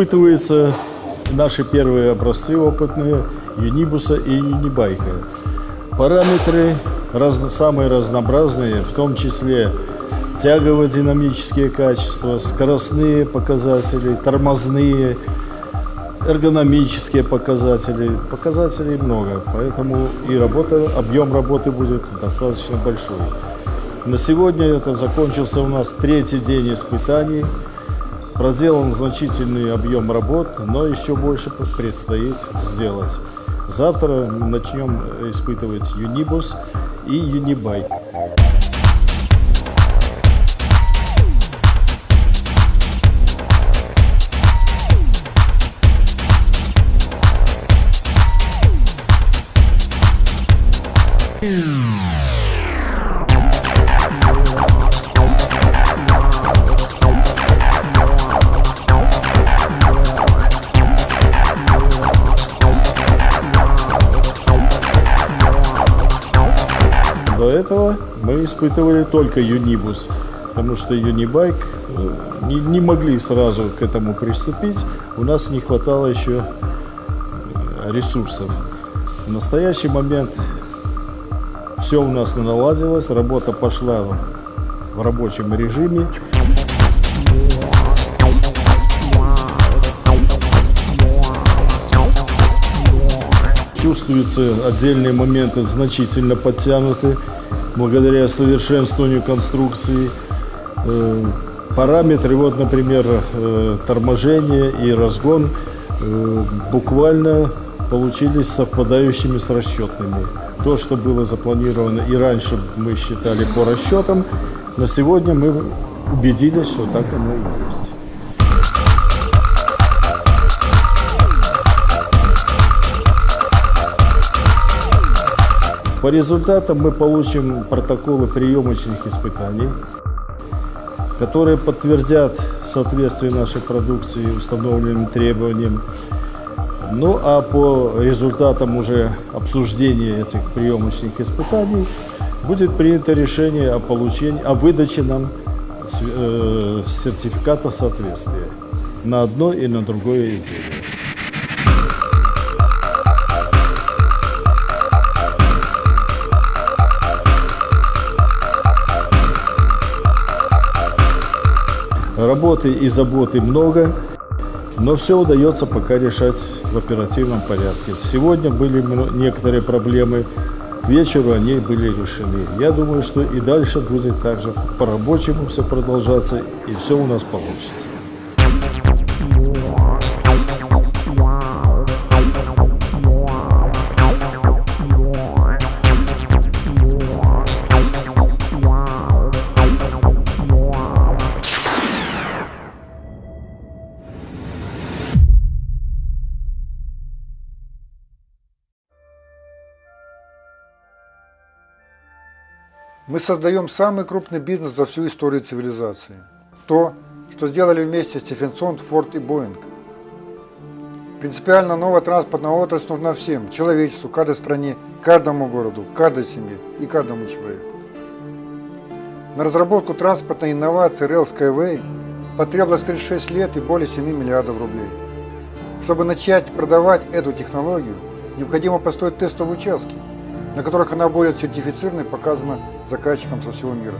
испытываются наши первые образцы опытные Юнибуса и Юнибайка. Параметры раз, самые разнообразные, в том числе тягово-динамические качества, скоростные показатели, тормозные, эргономические показатели. Показателей много, поэтому и работа, объем работы будет достаточно большой. На сегодня это закончился у нас третий день испытаний. Проделан значительный объем работ, но еще больше предстоит сделать. Завтра начнем испытывать Юнибус и Юнибайк. Испытывали только Юнибус, потому что Юнибайк э, не, не могли сразу к этому приступить, у нас не хватало еще э, ресурсов. В настоящий момент все у нас наладилось, работа пошла в рабочем режиме. Чувствуются отдельные моменты значительно подтянуты благодаря совершенствованию конструкции. Э, параметры, вот, например, э, торможение и разгон э, буквально получились совпадающими с расчетными. То, что было запланировано и раньше мы считали по расчетам, на сегодня мы убедились, что так оно и есть. По результатам мы получим протоколы приемочных испытаний, которые подтвердят соответствие нашей продукции установленным требованиям. Ну а по результатам уже обсуждения этих приемочных испытаний будет принято решение о получении, о выдаче нам э, сертификата соответствия на одно и на другое изделие. Работы и заботы много, но все удается пока решать в оперативном порядке. Сегодня были некоторые проблемы, к вечеру они были решены. Я думаю, что и дальше будет также по-рабочему все продолжаться, и все у нас получится. Мы создаем самый крупный бизнес за всю историю цивилизации. То, что сделали вместе Стефенсон, Форд и Боинг. Принципиально новая транспортная отрасль нужна всем, человечеству, каждой стране, каждому городу, каждой семье и каждому человеку. На разработку транспортной инновации Rail Skyway потребовалось 36 лет и более 7 миллиардов рублей. Чтобы начать продавать эту технологию, необходимо построить тестовые участки – на которых она будет сертифицирована и показана заказчикам со всего мира.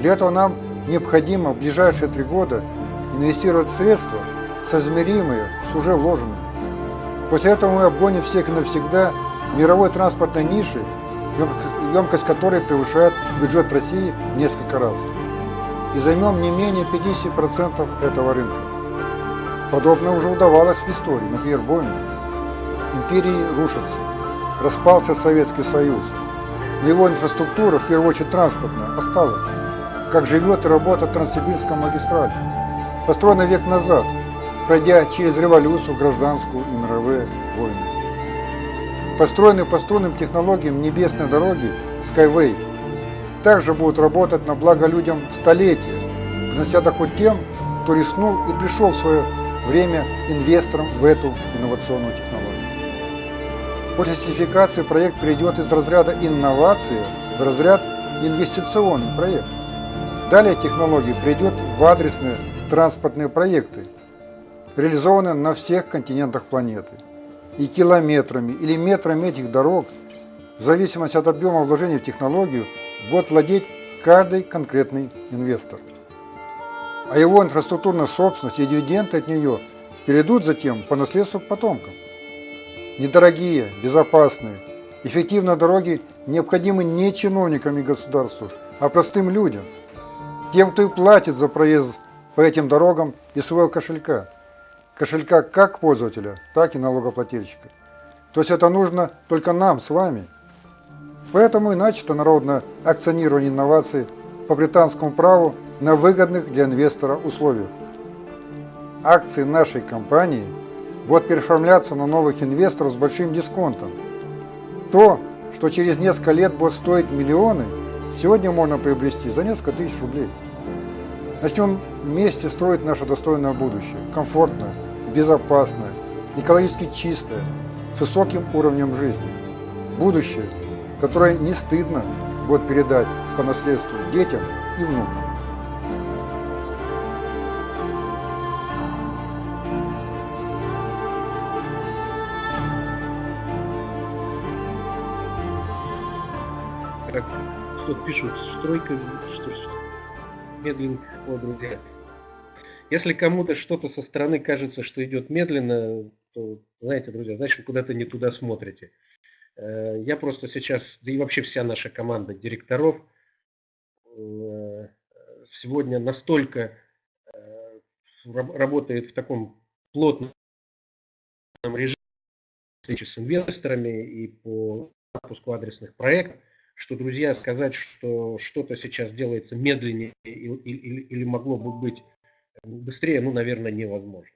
Для этого нам необходимо в ближайшие три года инвестировать средства, соизмеримые с уже вложенными. После этого мы обгоним всех и навсегда мировой транспортной ниши, емкость которой превышает бюджет России в несколько раз. И займем не менее 50% этого рынка. Подобное уже удавалось в истории, например, Боинг. Империи рушатся распался Советский Союз. Но его инфраструктура, в первую очередь транспортная, осталась. Как живет и работает Транссибирская магистраль. Построена век назад, пройдя через революцию, гражданскую и мировые войны. Построенные по струнным технологиям небесной дороги Skyway также будут работать на благо людям столетия, принося доход тем, кто рискнул и пришел в свое время инвестором в эту инновационную технологию. После сертификации проект перейдет из разряда инновации в разряд инвестиционный проект. Далее технология придет в адресные транспортные проекты. реализованы на всех континентах планеты. И километрами или метрами этих дорог, в зависимости от объема вложений в технологию, будет владеть каждый конкретный инвестор. А его инфраструктурная собственность и дивиденды от нее перейдут затем по наследству потомкам. Недорогие, безопасные, эффективные дороги необходимы не чиновникам и государству, а простым людям, тем, кто и платит за проезд по этим дорогам из своего кошелька. Кошелька как пользователя, так и налогоплательщика. То есть это нужно только нам с вами. Поэтому и начато народное акционирование инноваций по британскому праву на выгодных для инвестора условиях. Акции нашей компании будут переоформляться на новых инвесторов с большим дисконтом. То, что через несколько лет будет стоить миллионы, сегодня можно приобрести за несколько тысяч рублей. Начнем вместе строить наше достойное будущее, комфортное, безопасное, экологически чистое, с высоким уровнем жизни. Будущее, которое не стыдно будет передать по наследству детям и внукам. Кто-то пишет, стройка, что медленно, о, друзья. Если кому-то что-то со стороны кажется, что идет медленно, то, знаете, друзья, значит, вы куда-то не туда смотрите. Э, я просто сейчас, да и вообще вся наша команда директоров э, сегодня настолько э, работает в таком плотном режиме встречи с инвесторами и по запуску адресных проектов, что, друзья, сказать, что что-то сейчас делается медленнее или, или, или могло бы быть быстрее, ну, наверное, невозможно.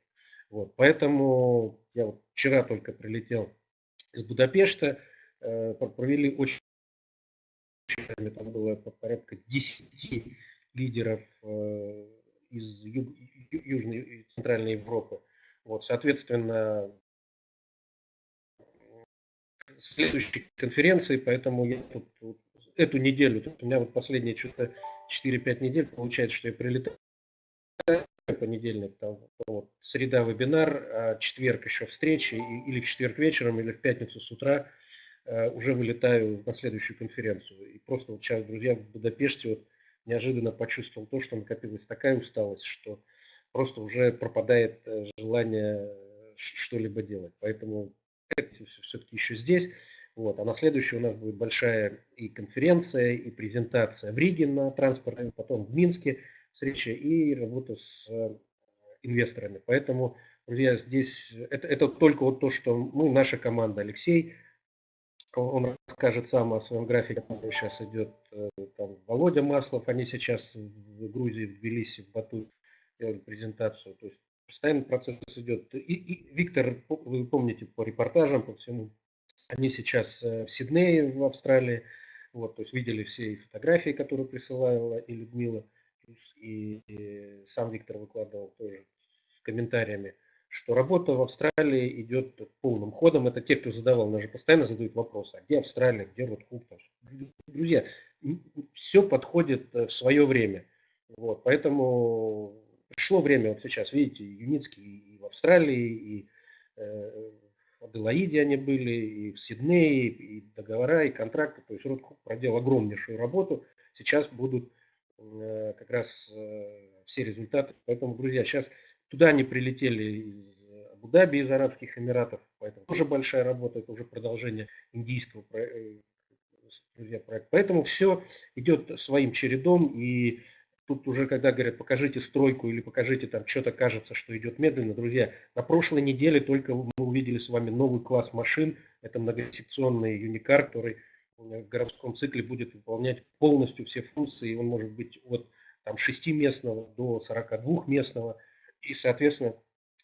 Вот, поэтому я вот вчера только прилетел из Будапешта, э, провели очень там было порядка 10 лидеров э, из Ю, Южной и Центральной Европы. Вот, соответственно, следующей конференции, поэтому я тут, вот, эту неделю, тут у меня вот последние что-то 4-5 недель получается, что я прилетаю понедельник, там, вот, среда вебинар, а четверг еще встречи, и, или в четверг вечером, или в пятницу с утра э, уже вылетаю на следующую конференцию. И просто вот сейчас, друзья, в Будапеште вот неожиданно почувствовал то, что накопилась такая усталость, что просто уже пропадает э, желание что-либо делать. Поэтому все-таки еще здесь. Вот. А на следующий у нас будет большая и конференция, и презентация в Риге на транспорте, потом в Минске встреча и работа с э, инвесторами. Поэтому, друзья, здесь это, это только вот то, что мы, наша команда, Алексей, он расскажет сам о своем графике, который сейчас идет э, там, Володя Маслов, они сейчас в Грузии, в Тбилиси, в Бату делали презентацию. То есть постоянно процесс идет. И, и Виктор, вы помните по репортажам, по всему, они сейчас э, в Сиднее, в Австралии, вот, то есть видели все фотографии, которые присылала и Людмила, и, и сам Виктор выкладывал тоже с комментариями, что работа в Австралии идет полным ходом. Это те, кто задавал, нас же постоянно задают вопросы, а где Австралия, где Ротхук. Друзья, все подходит э, в свое время. Вот, поэтому пришло время, вот сейчас, видите, Юницкий и в Австралии, и э, в Аделаиде они были, и в Сиднее, и договора, и контракты. То есть Ротхук проделал огромнейшую работу. Сейчас будут э, как раз э, все результаты. Поэтому, друзья, сейчас туда они прилетели из Абу-Даби, из Арабских Эмиратов. Поэтому тоже большая работа, это уже продолжение индийского друзья, проекта. Поэтому все идет своим чередом. И Тут уже, когда говорят, покажите стройку или покажите там что-то кажется, что идет медленно. Друзья, на прошлой неделе только мы увидели с вами новый класс машин. Это многосекционный юникар, который в городском цикле будет выполнять полностью все функции. Он может быть от там, 6-местного до 42-местного. И, соответственно,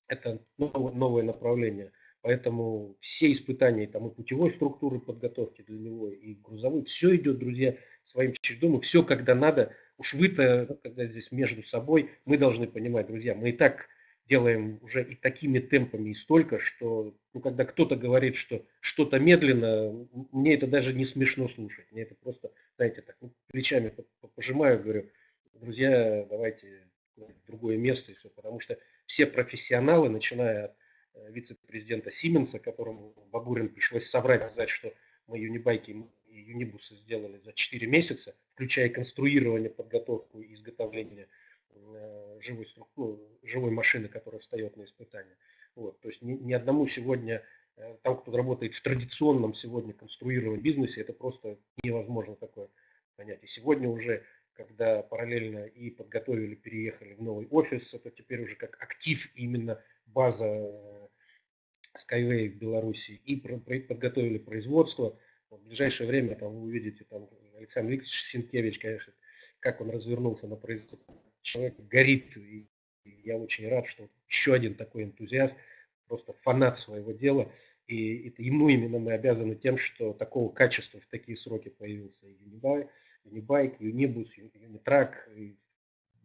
это новое направление. Поэтому все испытания там, и путевой структуры подготовки для него, и грузовой, все идет, друзья, своим чередом. И все, когда надо, Уж вы-то, когда здесь между собой, мы должны понимать, друзья, мы и так делаем уже и такими темпами и столько, что ну, когда кто-то говорит, что что-то медленно, мне это даже не смешно слушать. Мне это просто, знаете, так ну, плечами пожимаю, говорю, друзья, давайте в другое место и все, потому что все профессионалы, начиная от э, вице-президента Сименса, которому Бабурин пришлось соврать, сказать, что мы юнибайки и юнибусы сделали за 4 месяца, включая конструирование, подготовку и изготовление э, живой, ну, живой машины, которая встает на испытание. Вот, то есть ни, ни одному сегодня, э, там, кто работает в традиционном сегодня конструированном бизнесе, это просто невозможно такое понять. И сегодня уже, когда параллельно и подготовили, переехали в новый офис, это теперь уже как актив именно база э, Skyway в Беларуси, и подготовили производство. В ближайшее время там вы увидите там Александр Викторович Синкевич, конечно, как он развернулся на производство. Человек горит, и я очень рад, что еще один такой энтузиаст, просто фанат своего дела. И это ему именно мы обязаны тем, что такого качества в такие сроки появился Юнибай, Юнибайк, Юнибус, Юнитрак.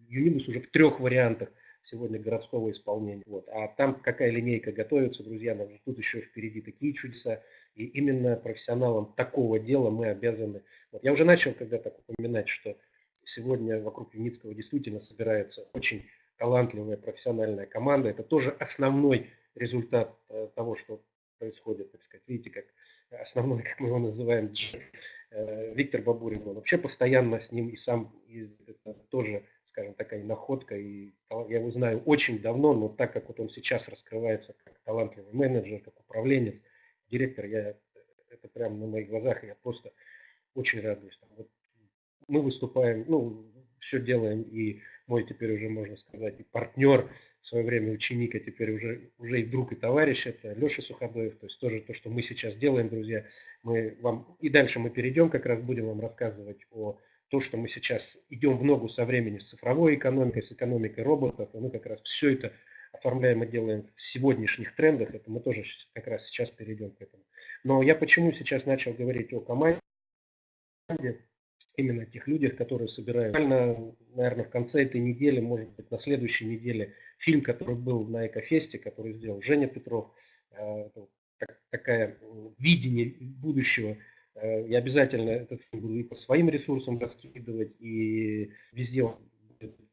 Юнибус уже в трех вариантах сегодня городского исполнения. Вот. А там какая линейка готовится, друзья, нас тут еще впереди такие чудеса. И именно профессионалам такого дела мы обязаны. Вот. Я уже начал когда-то упоминать, что сегодня вокруг Юницкого действительно собирается очень талантливая профессиональная команда. Это тоже основной результат э, того, что происходит, так сказать. Видите, как основной, как мы его называем, э, Виктор Бабурин, он вообще постоянно с ним и сам и это тоже, скажем, такая находка. И я его знаю очень давно, но так как вот он сейчас раскрывается как талантливый менеджер, как управленец, директор, я это прямо на моих глазах, я просто очень радуюсь. Вот мы выступаем, ну, все делаем и мой теперь уже, можно сказать, и партнер, в свое время ученик, а теперь уже, уже и друг, и товарищ, это Леша Суходоев. То есть тоже то, что мы сейчас делаем, друзья, мы вам и дальше мы перейдем, как раз будем вам рассказывать о том, что мы сейчас идем в ногу со временем с цифровой экономикой, с экономикой роботов, и мы как раз все это оформляем и делаем в сегодняшних трендах, это мы тоже как раз сейчас перейдем к этому. Но я почему сейчас начал говорить о команде, именно тех людях, которые собирают. Наверное, в конце этой недели, может быть, на следующей неделе, фильм, который был на Экофесте, который сделал Женя Петров, э, такая видение будущего. Э, я обязательно этот фильм буду и по своим ресурсам раскидывать, и везде в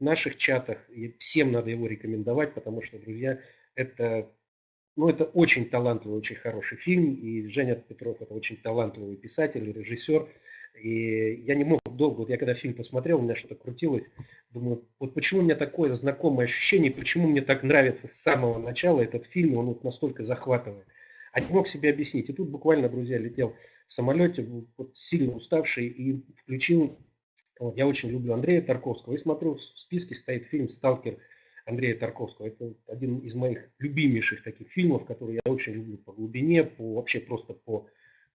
наших чатах. И всем надо его рекомендовать, потому что, друзья, это ну, это очень талантливый, очень хороший фильм. И Женя Петров это очень талантливый писатель, режиссер. И я не мог долго, вот я когда фильм посмотрел, у меня что-то крутилось, думаю, вот почему у меня такое знакомое ощущение, почему мне так нравится с самого начала этот фильм, он вот настолько захватывает. А не мог себе объяснить. И тут буквально, друзья, летел в самолете, вот сильно уставший, и включил, вот, я очень люблю Андрея Тарковского, и смотрю, в списке стоит фильм «Сталкер» Андрея Тарковского. Это один из моих любимейших таких фильмов, которые я очень люблю по глубине, по вообще просто по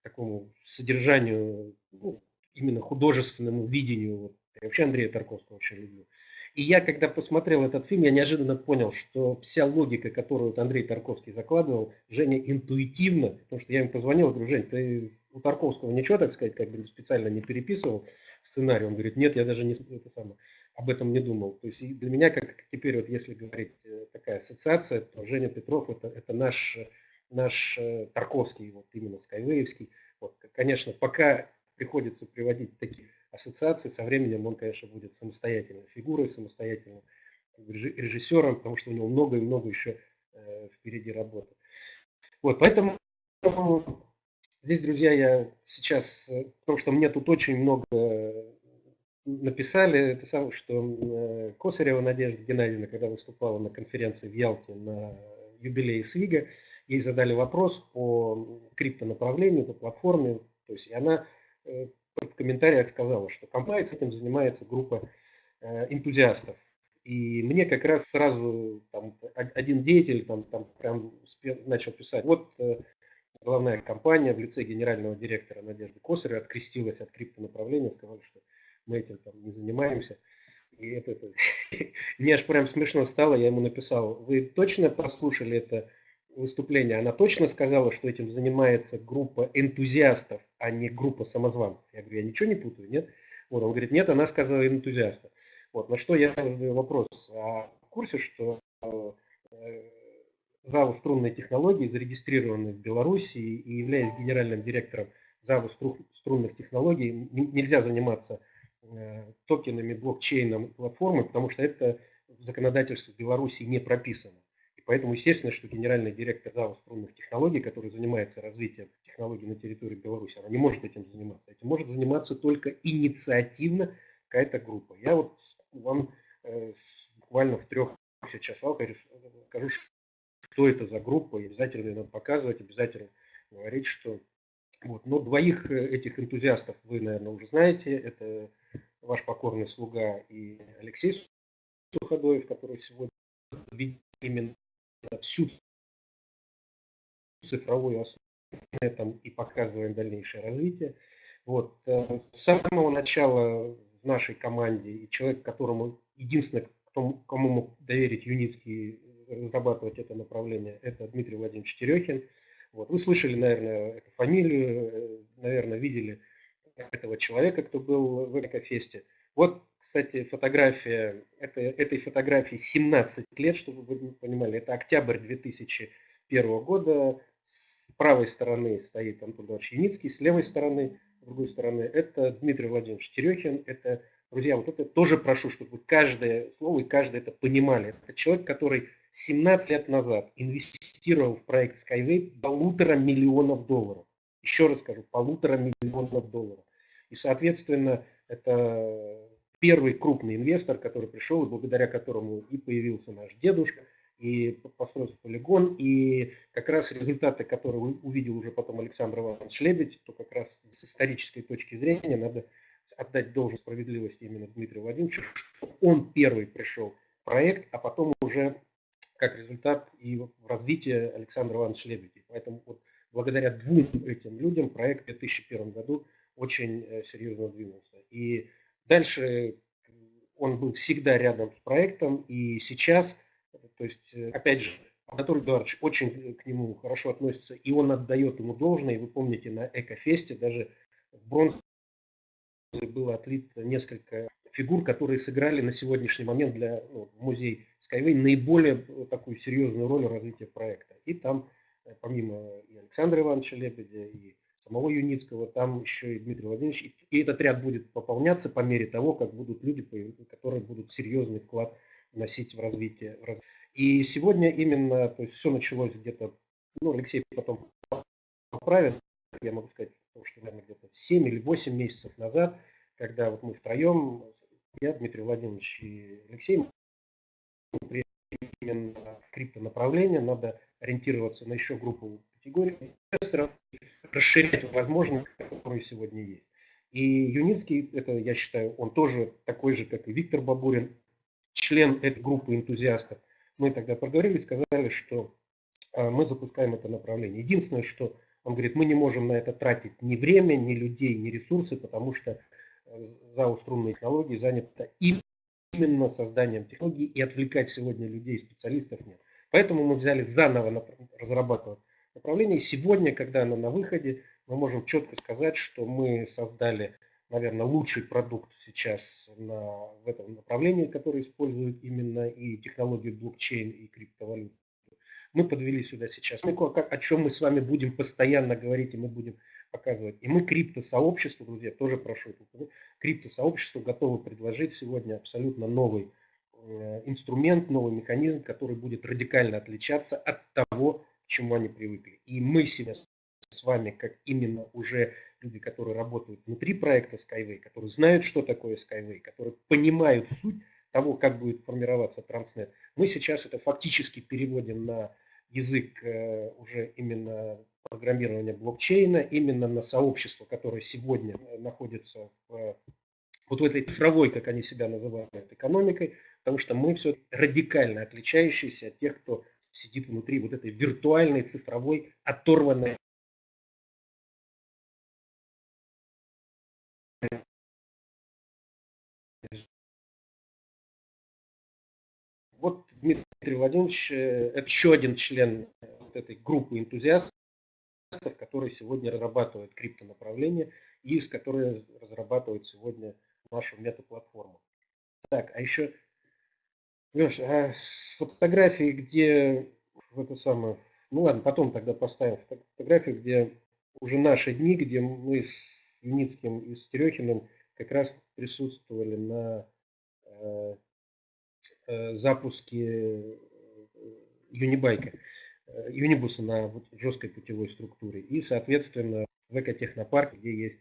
такому содержанию, ну, именно художественному видению. Я вообще Андрея Тарковского очень люблю. И я, когда посмотрел этот фильм, я неожиданно понял, что вся логика, которую вот Андрей Тарковский закладывал, Женя интуитивно, потому что я ему позвонил, говорю, Жень, ты у Тарковского ничего, так сказать, как бы специально не переписывал сценарий? Он говорит, нет, я даже не, это самое, об этом не думал. То есть для меня, как теперь, вот если говорить э, такая ассоциация, то Женя Петров это, это наш, наш э, Тарковский, вот именно Скайвеевский. Вот, конечно, пока приходится приводить такие ассоциации. Со временем он, конечно, будет самостоятельной фигурой, самостоятельным режиссером, потому что у него много и много еще э, впереди работы. Вот, поэтому здесь, друзья, я сейчас, э, потому что мне тут очень много написали, это самое, что э, Косарева Надежда Геннадьевна, когда выступала на конференции в Ялте на юбилее СВИГа, ей задали вопрос по криптонаправлению, по платформе, то есть и она Э, в комментариях сказала, что компания этим занимается группа э, энтузиастов. И мне как раз сразу там, один деятель там, там прям начал писать, вот э, главная компания в лице генерального директора Надежды Косарева открестилась от криптонаправления, сказали, что мы этим там не занимаемся. И это, это мне аж прям смешно стало, я ему написал, вы точно послушали это выступления, она точно сказала, что этим занимается группа энтузиастов, а не группа самозванцев. Я говорю, я ничего не путаю, нет? Вот, он говорит, нет, она сказала энтузиастов. Вот, на что я задаю вопрос, а в курсе, что э, ЗАО струнной технологии, зарегистрированный в Беларуси и являясь генеральным директором ЗАО струнных технологий, нельзя заниматься э, токенами, блокчейном, платформы, потому что это в законодательстве Беларуси не прописано. Поэтому, естественно, что генеральный директор ЗАО струнных технологий, который занимается развитием технологий на территории Беларуси, она не может этим заниматься. Этим может заниматься только инициативно какая-то группа. Я вот вам э, буквально в трех часах скажу, что это за группа, и обязательно надо показывать, обязательно говорить, что вот. Но двоих э, этих энтузиастов вы, наверное, уже знаете. Это ваш покорный слуга и Алексей Суходоев, который сегодня именно всю цифровую основу этом и показываем дальнейшее развитие. Вот. Э, с самого начала в нашей команде и человек, которому единственное, кому мог доверить Юницкий разрабатывать это направление, это Дмитрий Владимирович Терехин. Вот. Вы слышали, наверное, эту фамилию, э, наверное, видели этого человека, кто был в Экофесте. Вот, кстати, фотография, это, этой фотографии 17 лет, чтобы вы понимали, это октябрь 2001 года. С правой стороны стоит Антон Иванович Яницкий, с левой стороны, с другой стороны, это Дмитрий Владимирович Терехин. Это, друзья, вот это тоже прошу, чтобы вы каждое слово и каждое это понимали. Это человек, который 17 лет назад инвестировал в проект Skyway полутора миллионов долларов. Еще раз скажу, полутора миллионов долларов. И, соответственно, это первый крупный инвестор, который пришел, и благодаря которому и появился наш дедушка, и построился полигон, и как раз результаты, которые увидел уже потом Александр Иванович Лебедь, то как раз с исторической точки зрения надо отдать должность справедливости именно Дмитрию Владимировичу, что он первый пришел в проект, а потом уже как результат и в развитии Александра Ивановича Лебедя. Поэтому вот благодаря двум этим людям проект в 2001 году очень э, серьезно двинулся. И дальше он был всегда рядом с проектом, и сейчас, то есть, э, опять же, Анатолий Эдуардович очень к нему хорошо относится, и он отдает ему должное. И вы помните, на Экофесте даже в бронзе было отлито несколько фигур, которые сыграли на сегодняшний момент для ну, музей Skyway наиболее такую серьезную роль в развитии проекта. И там, э, помимо и Александра Ивановича Лебедя, и самого Юницкого, там еще и Дмитрий Владимирович. И этот ряд будет пополняться по мере того, как будут люди, которые будут серьезный вклад вносить в развитие. И сегодня именно, то есть все началось где-то, ну, Алексей потом поправит, я могу сказать, что, наверное, где-то 7 или 8 месяцев назад, когда вот мы втроем, я, Дмитрий Владимирович и Алексей, именно в криптонаправление, надо ориентироваться на еще группу категорий инвесторов, расширять возможности, которые сегодня есть. И Юницкий, это я считаю, он тоже такой же, как и Виктор Бабурин, член этой группы энтузиастов. Мы тогда проговорили, сказали, что а, мы запускаем это направление. Единственное, что он говорит, мы не можем на это тратить ни время, ни людей, ни ресурсы, потому что э, ЗАО «Струнные технологии» занято именно созданием технологий, и отвлекать сегодня людей, специалистов нет. Поэтому мы взяли заново разрабатывать направление. И сегодня, когда оно на выходе, мы можем четко сказать, что мы создали, наверное, лучший продукт сейчас на, в этом направлении, который использует именно и технологию блокчейн и криптовалют. Мы подвели сюда сейчас, о чем мы с вами будем постоянно говорить, и мы будем показывать. И мы криптосообществу, друзья, тоже прошу, криптосообществу готовы предложить сегодня абсолютно новый э, инструмент, новый механизм, который будет радикально отличаться от того, чему они привыкли. И мы себя с вами, как именно уже люди, которые работают внутри проекта Skyway, которые знают, что такое Skyway, которые понимают суть того, как будет формироваться Transnet, мы сейчас это фактически переводим на язык э, уже именно программирования блокчейна, именно на сообщество, которое сегодня находится в, вот в этой цифровой, как они себя называют, экономикой, потому что мы все радикально отличающиеся от тех, кто сидит внутри вот этой виртуальной, цифровой, оторванной Вот Дмитрий Владимирович, э, это еще один член вот этой группы энтузиастов, которые сегодня разрабатывают криптонаправление и с которой разрабатывают сегодня нашу метаплатформу. Так, а еще Леш, а фотографии, где в это самое, ну ладно, потом тогда поставим фотографию, где уже наши дни, где мы с Юницким и с Терехиным как раз присутствовали на э, запуске Юнибайка, Юнибуса на вот жесткой путевой структуре. И, соответственно, в экотехнопарке, где есть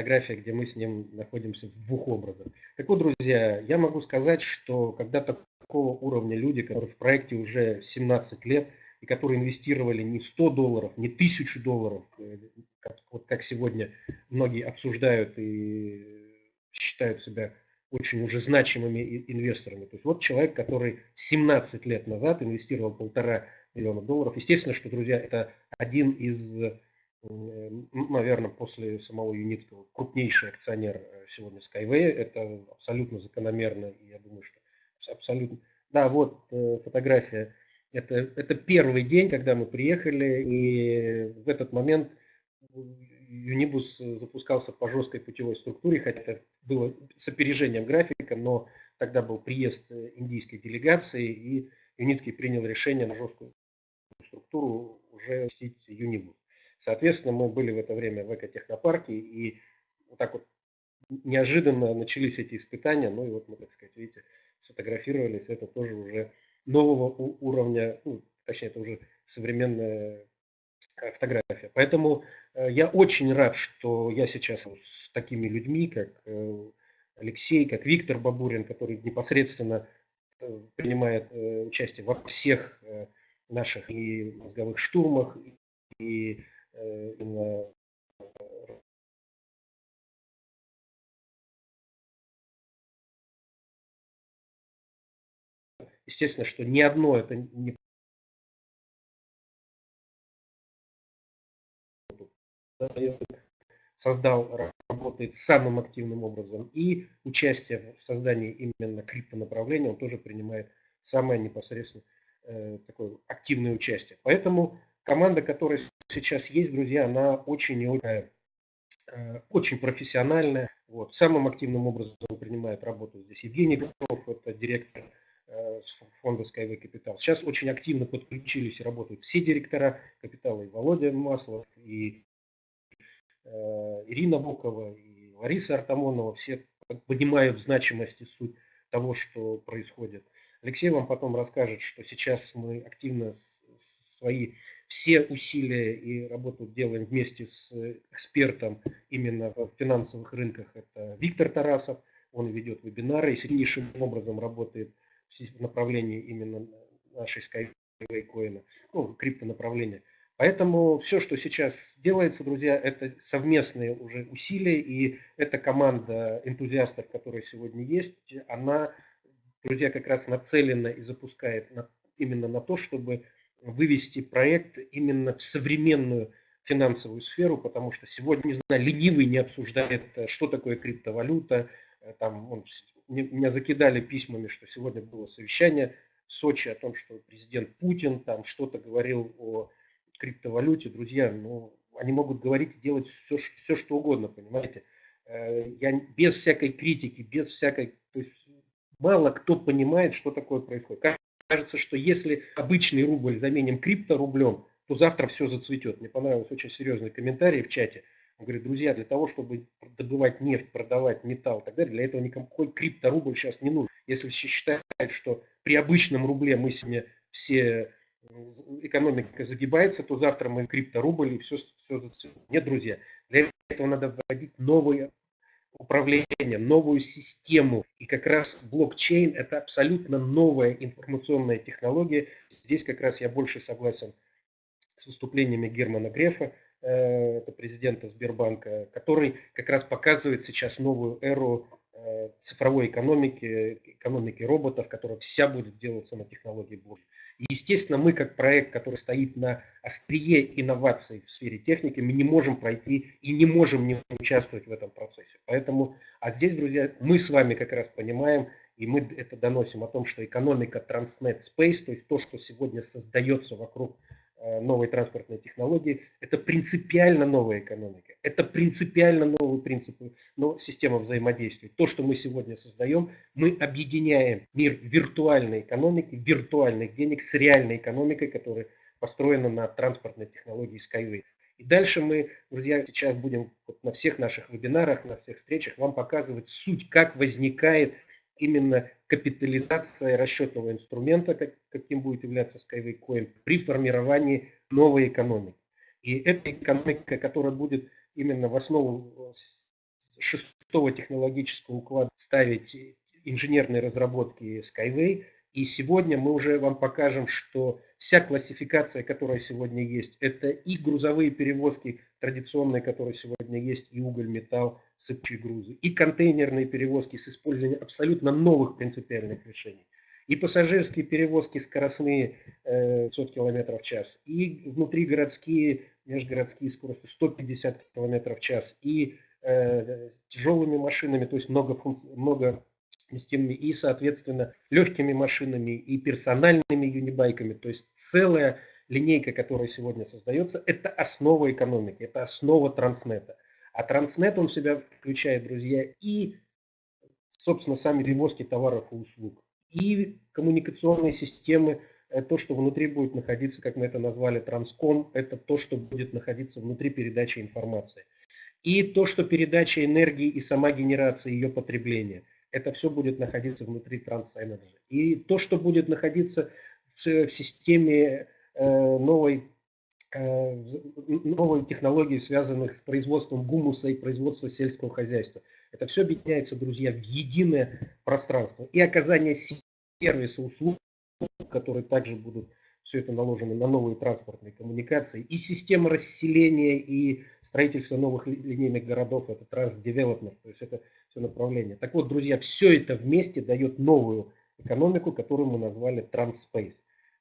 фотография, где мы с ним находимся в двух образах. Так вот, друзья, я могу сказать, что когда такого уровня люди, которые в проекте уже 17 лет, и которые инвестировали не 100 долларов, не 1000 долларов, э, как, вот как сегодня многие обсуждают и считают себя очень уже значимыми инвесторами. То есть вот человек, который 17 лет назад инвестировал полтора миллиона долларов. Естественно, что, друзья, это один из наверное, после самого Юницкого крупнейший акционер э, сегодня Skyway. Это абсолютно закономерно. Я думаю, что абсолютно... Да, вот э, фотография. Это, это первый день, когда мы приехали, и в этот момент Юнибус запускался по жесткой путевой структуре, хотя это было с опережением графика, но тогда был приезд э, индийской делегации, и Юницкий принял решение на жесткую структуру уже пустить Юнибус. Соответственно, мы были в это время в экотехнопарке, и вот так вот неожиданно начались эти испытания. Ну и вот мы, так сказать, видите, сфотографировались. Это тоже уже нового уровня, ну, точнее, это уже современная э, фотография. Поэтому э, я очень рад, что я сейчас с такими людьми, как э, Алексей, как Виктор Бабурин, который непосредственно принимает участие во всех наших и мозговых штурмах, и именно естественно, что ни одно это не создал, работает самым активным образом. И участие в создании именно криптонаправления он тоже принимает самое непосредственное э, такое активное участие. Поэтому команда, которая сейчас есть, друзья, она очень и очень, э, очень профессиональная. Вот. Самым активным образом принимает работу здесь Евгений Готов, это директор э, фонда Skyway Capital. Сейчас очень активно подключились и работают все директора капитала, и Володя Маслов, и э, Ирина Бокова, и Лариса Артамонова. Все понимают значимость и суть того, что происходит. Алексей вам потом расскажет, что сейчас мы активно свои все усилия и работу делаем вместе с экспертом именно в финансовых рынках. Это Виктор Тарасов. Он ведет вебинары и сильнейшим образом работает в направлении именно нашей Skyway коина, ну, криптонаправления. Поэтому все, что сейчас делается, друзья, это совместные уже усилия, и эта команда энтузиастов, которая сегодня есть, она, друзья, как раз нацелена и запускает на, именно на то, чтобы вывести проект именно в современную финансовую сферу, потому что сегодня, не знаю, ленивый не обсуждает, э, что такое криптовалюта. Э, там, он, меня закидали письмами, что сегодня было совещание в Сочи о том, что президент Путин там что-то говорил о криптовалюте. Друзья, ну, они могут говорить и делать все, все что угодно, понимаете. Э, я без всякой критики, без всякой... То есть мало кто понимает, что такое происходит кажется, что если обычный рубль заменим крипторублем, то завтра все зацветет. Мне понравился очень серьезный комментарий в чате. Он говорит, друзья, для того, чтобы добывать нефть, продавать металл и так далее, для этого никакой крипторубль сейчас не нужен. Если считают, что при обычном рубле мы сегодня все экономика загибается, то завтра мы крипторубль и все, все зацветет. Нет, друзья, для этого надо вводить новые управления, новую систему. И как раз блокчейн – это абсолютно новая информационная технология. Здесь как раз я больше согласен с выступлениями Германа Грефа, э, это президента Сбербанка, который как раз показывает сейчас новую эру э, цифровой экономики, экономики роботов, которая вся будет делаться на технологии блокчейна. Естественно, мы как проект, который стоит на острие инноваций в сфере техники, мы не можем пройти и не можем не участвовать в этом процессе. Поэтому, а здесь, друзья, мы с вами как раз понимаем, и мы это доносим о том, что экономика Transnet Space, то есть то, что сегодня создается вокруг новой транспортной технологии. Это принципиально новая экономика. Это принципиально новый принцип, но система взаимодействия. То, что мы сегодня создаем, мы объединяем мир виртуальной экономики, виртуальных денег с реальной экономикой, которая построена на транспортной технологии Skyway. И дальше мы, друзья, сейчас будем вот на всех наших вебинарах, на всех встречах вам показывать суть, как возникает именно капитализация расчетного инструмента, как, каким будет являться Skyway Coin, при формировании новой экономики. И эта экономика, которая будет именно в основу шестого технологического уклада ставить инженерные разработки Skyway. И сегодня мы уже вам покажем, что вся классификация, которая сегодня есть, это и грузовые перевозки традиционные, которые сегодня есть, и уголь, металл, сыпчие грузы, и контейнерные перевозки с использованием абсолютно новых принципиальных решений, и пассажирские перевозки скоростные э, 100 км в час, и внутригородские, межгородские скорости 150 км в час, и э, тяжелыми машинами, то есть много, много и, соответственно, легкими машинами и персональными юнибайками. То есть целая линейка, которая сегодня создается, это основа экономики, это основа транснета. А транснет он себя включает, друзья, и, собственно, сами перевозки товаров и услуг, и коммуникационные системы, э, то, что внутри будет находиться, как мы это назвали, транском, это то, что будет находиться внутри передачи информации. И то, что передача энергии и сама генерация ее потребления – это все будет находиться внутри TransEnergy. И то, что будет находиться в, системе э, новой, э, новой технологии, связанных с производством гумуса и производством сельского хозяйства, это все объединяется, друзья, в единое пространство. И оказание сервиса, услуг, которые также будут все это наложено на новые транспортные коммуникации, и система расселения и строительства новых линейных городов, это трансдевелопмент, то есть это все направление. Так вот, друзья, все это вместе дает новую экономику, которую мы назвали Транспейс.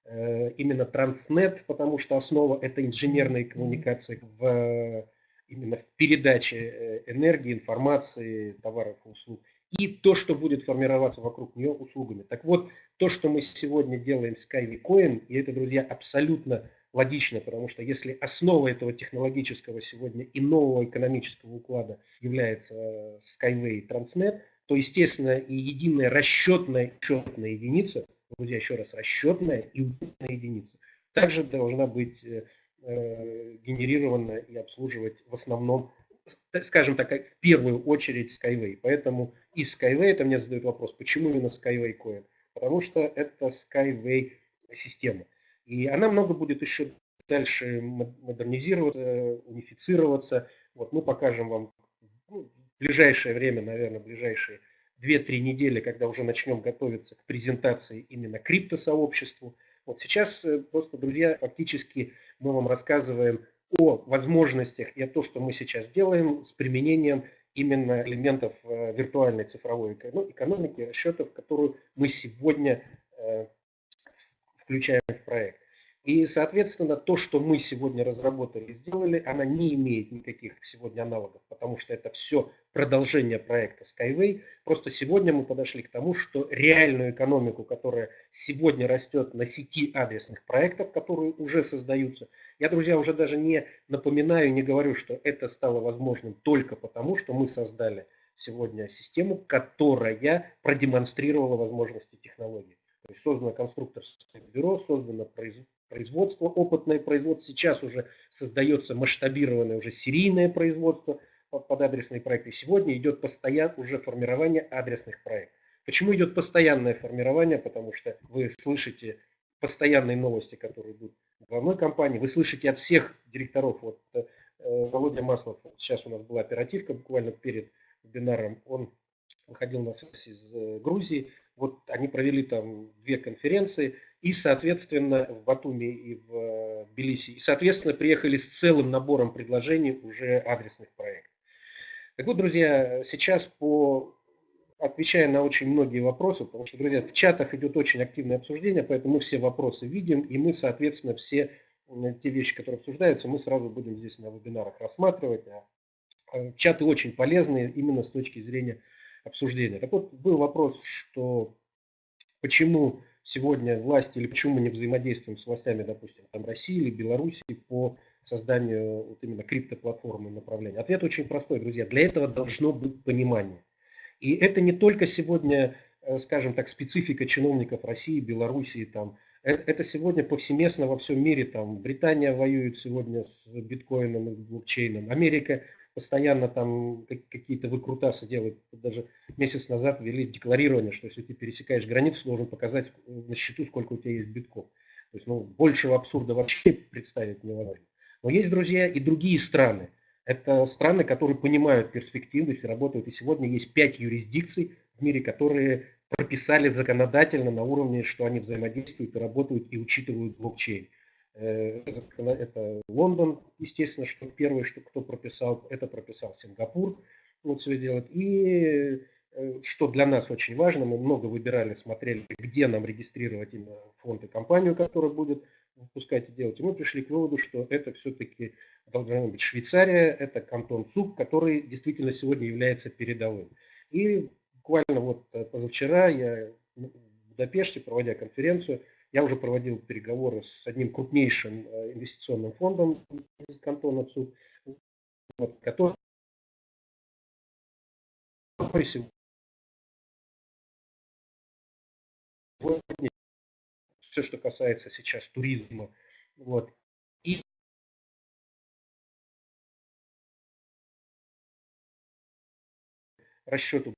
Э, именно Транснет, потому что основа это инженерные коммуникации в, именно в передаче э, энергии, информации, товаров и услуг. И то, что будет формироваться вокруг нее услугами. Так вот, то, что мы сегодня делаем с Coin, и это, друзья, абсолютно логично, потому что если основа этого технологического сегодня и нового экономического уклада является э, Skyway и Transnet, то, естественно, и единая расчетная учетная единица, друзья, еще раз, расчетная и учетная единица, также должна быть э, э генерирована и обслуживать в основном, скажем так, в первую очередь Skyway. Поэтому из Skyway, это мне задают вопрос, почему именно Skyway Coin? Потому что это Skyway система. И она много будет еще дальше модернизироваться, унифицироваться. Вот мы покажем вам ну, в ближайшее время, наверное, ближайшие 2-3 недели, когда уже начнем готовиться к презентации именно криптосообществу. Вот сейчас э, просто, друзья, фактически мы вам рассказываем о возможностях и о том, что мы сейчас делаем с применением именно элементов э, виртуальной цифровой ну, экономики, расчетов, которую мы сегодня э, включаем проект. И, соответственно, то, что мы сегодня разработали и сделали, она не имеет никаких сегодня аналогов, потому что это все продолжение проекта Skyway. Просто сегодня мы подошли к тому, что реальную экономику, которая сегодня растет на сети адресных проектов, которые уже создаются, я, друзья, уже даже не напоминаю, не говорю, что это стало возможным только потому, что мы создали сегодня систему, которая продемонстрировала возможности технологий. То есть создано конструкторское бюро, создано производство, опытное производство. Сейчас уже создается масштабированное уже серийное производство под адресные проекты. Сегодня идет постоянное уже формирование адресных проектов. Почему идет постоянное формирование? Потому что вы слышите постоянные новости, которые идут в главной компании. Вы слышите от всех директоров. Вот э, Володя Маслов, сейчас у нас была оперативка буквально перед вебинаром. Он выходил на связь из э, Грузии. Вот они провели там две конференции и, соответственно, в Батуми и в э, Тбилиси. И, соответственно, приехали с целым набором предложений уже адресных проектов. Так вот, друзья, сейчас по отвечая на очень многие вопросы, потому что, друзья, в чатах идет очень активное обсуждение, поэтому мы все вопросы видим, и мы, соответственно, все те вещи, которые обсуждаются, мы сразу будем здесь на вебинарах рассматривать. А, а чаты очень полезные именно с точки зрения обсуждения. Так вот, был вопрос, что почему сегодня власти или почему мы не взаимодействуем с властями, допустим, там России или Беларуси по созданию вот именно криптоплатформы направления? Ответ очень простой, друзья. Для этого должно быть понимание. И это не только сегодня, э, скажем так, специфика чиновников России, Белоруссии, там, э, это сегодня повсеместно во всем мире. Там, Британия воюет сегодня с биткоином и блокчейном. Америка постоянно там какие-то выкрутасы делают. Даже месяц назад ввели декларирование, что если ты пересекаешь границу, должен показать на счету, сколько у тебя есть битков. То есть ну, большего абсурда вообще представить невозможно. Но есть, друзья, и другие страны. Это страны, которые понимают перспективность и работают. И сегодня есть пять юрисдикций в мире, которые прописали законодательно на уровне, что они взаимодействуют и работают и учитывают блокчейн. Э, это Лондон, естественно, что первый, что кто прописал, это прописал Сингапур, вот все делать. И э, что для нас очень важно, мы много выбирали, смотрели, где нам регистрировать именно фонд и компанию, которая будет выпускать и делать. И мы пришли к выводу, что это все-таки должна быть Швейцария, это кантон ЦУК, который действительно сегодня является передовым. И буквально вот э, позавчера я в Будапеште, проводя конференцию, я уже проводил переговоры с одним крупнейшим э, инвестиционным фондом из кантона ЦУК, который сегодня все, что касается сейчас туризма, вот, и расчету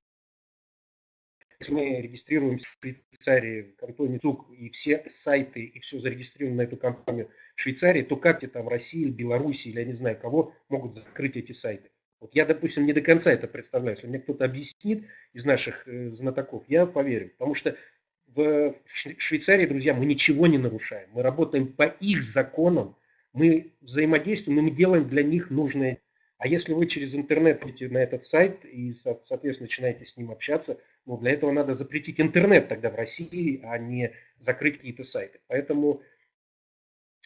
если мы регистрируемся в Швейцарии, в кантоне ЦУК, и все сайты, и все зарегистрировано на эту компанию в Швейцарии, то как тебе там Россия, Беларусь или я не знаю кого могут закрыть эти сайты? Вот я, допустим, не до конца это представляю. Если мне кто-то объяснит из наших э, знатоков, я поверю. Потому что в Швейцарии, друзья, мы ничего не нарушаем. Мы работаем по их законам, мы взаимодействуем, и мы делаем для них нужное. А если вы через интернет идете на этот сайт и, соответственно, начинаете с ним общаться, ну, для этого надо запретить интернет тогда в России, а не закрыть какие-то сайты. Поэтому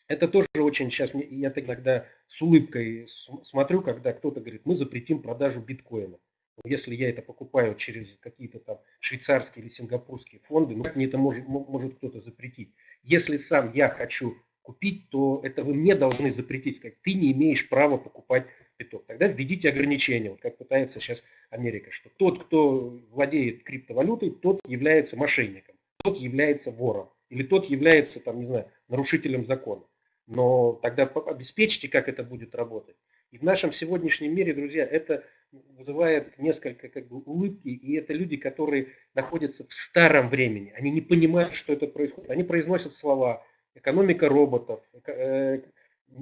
это тоже очень сейчас, я тогда с улыбкой смотрю, когда кто-то говорит, мы запретим продажу биткоина. Если я это покупаю через какие-то там швейцарские или сингапурские фонды, ну как мне это может, может кто-то запретить? Если сам я хочу купить, то это вы мне должны запретить, сказать, ты не имеешь права покупать биток. Тогда введите ограничения, вот как пытается сейчас Америка, что тот, кто владеет криптовалютой, тот является мошенником, тот является вором, или тот является, там, не знаю, нарушителем закона. Но тогда обеспечьте, как это будет работать. И в нашем сегодняшнем мире, друзья, это вызывает несколько как бы, улыбки, и это люди, которые находятся в старом времени. Они не понимают, что это происходит. Они произносят слова экономика роботов, э,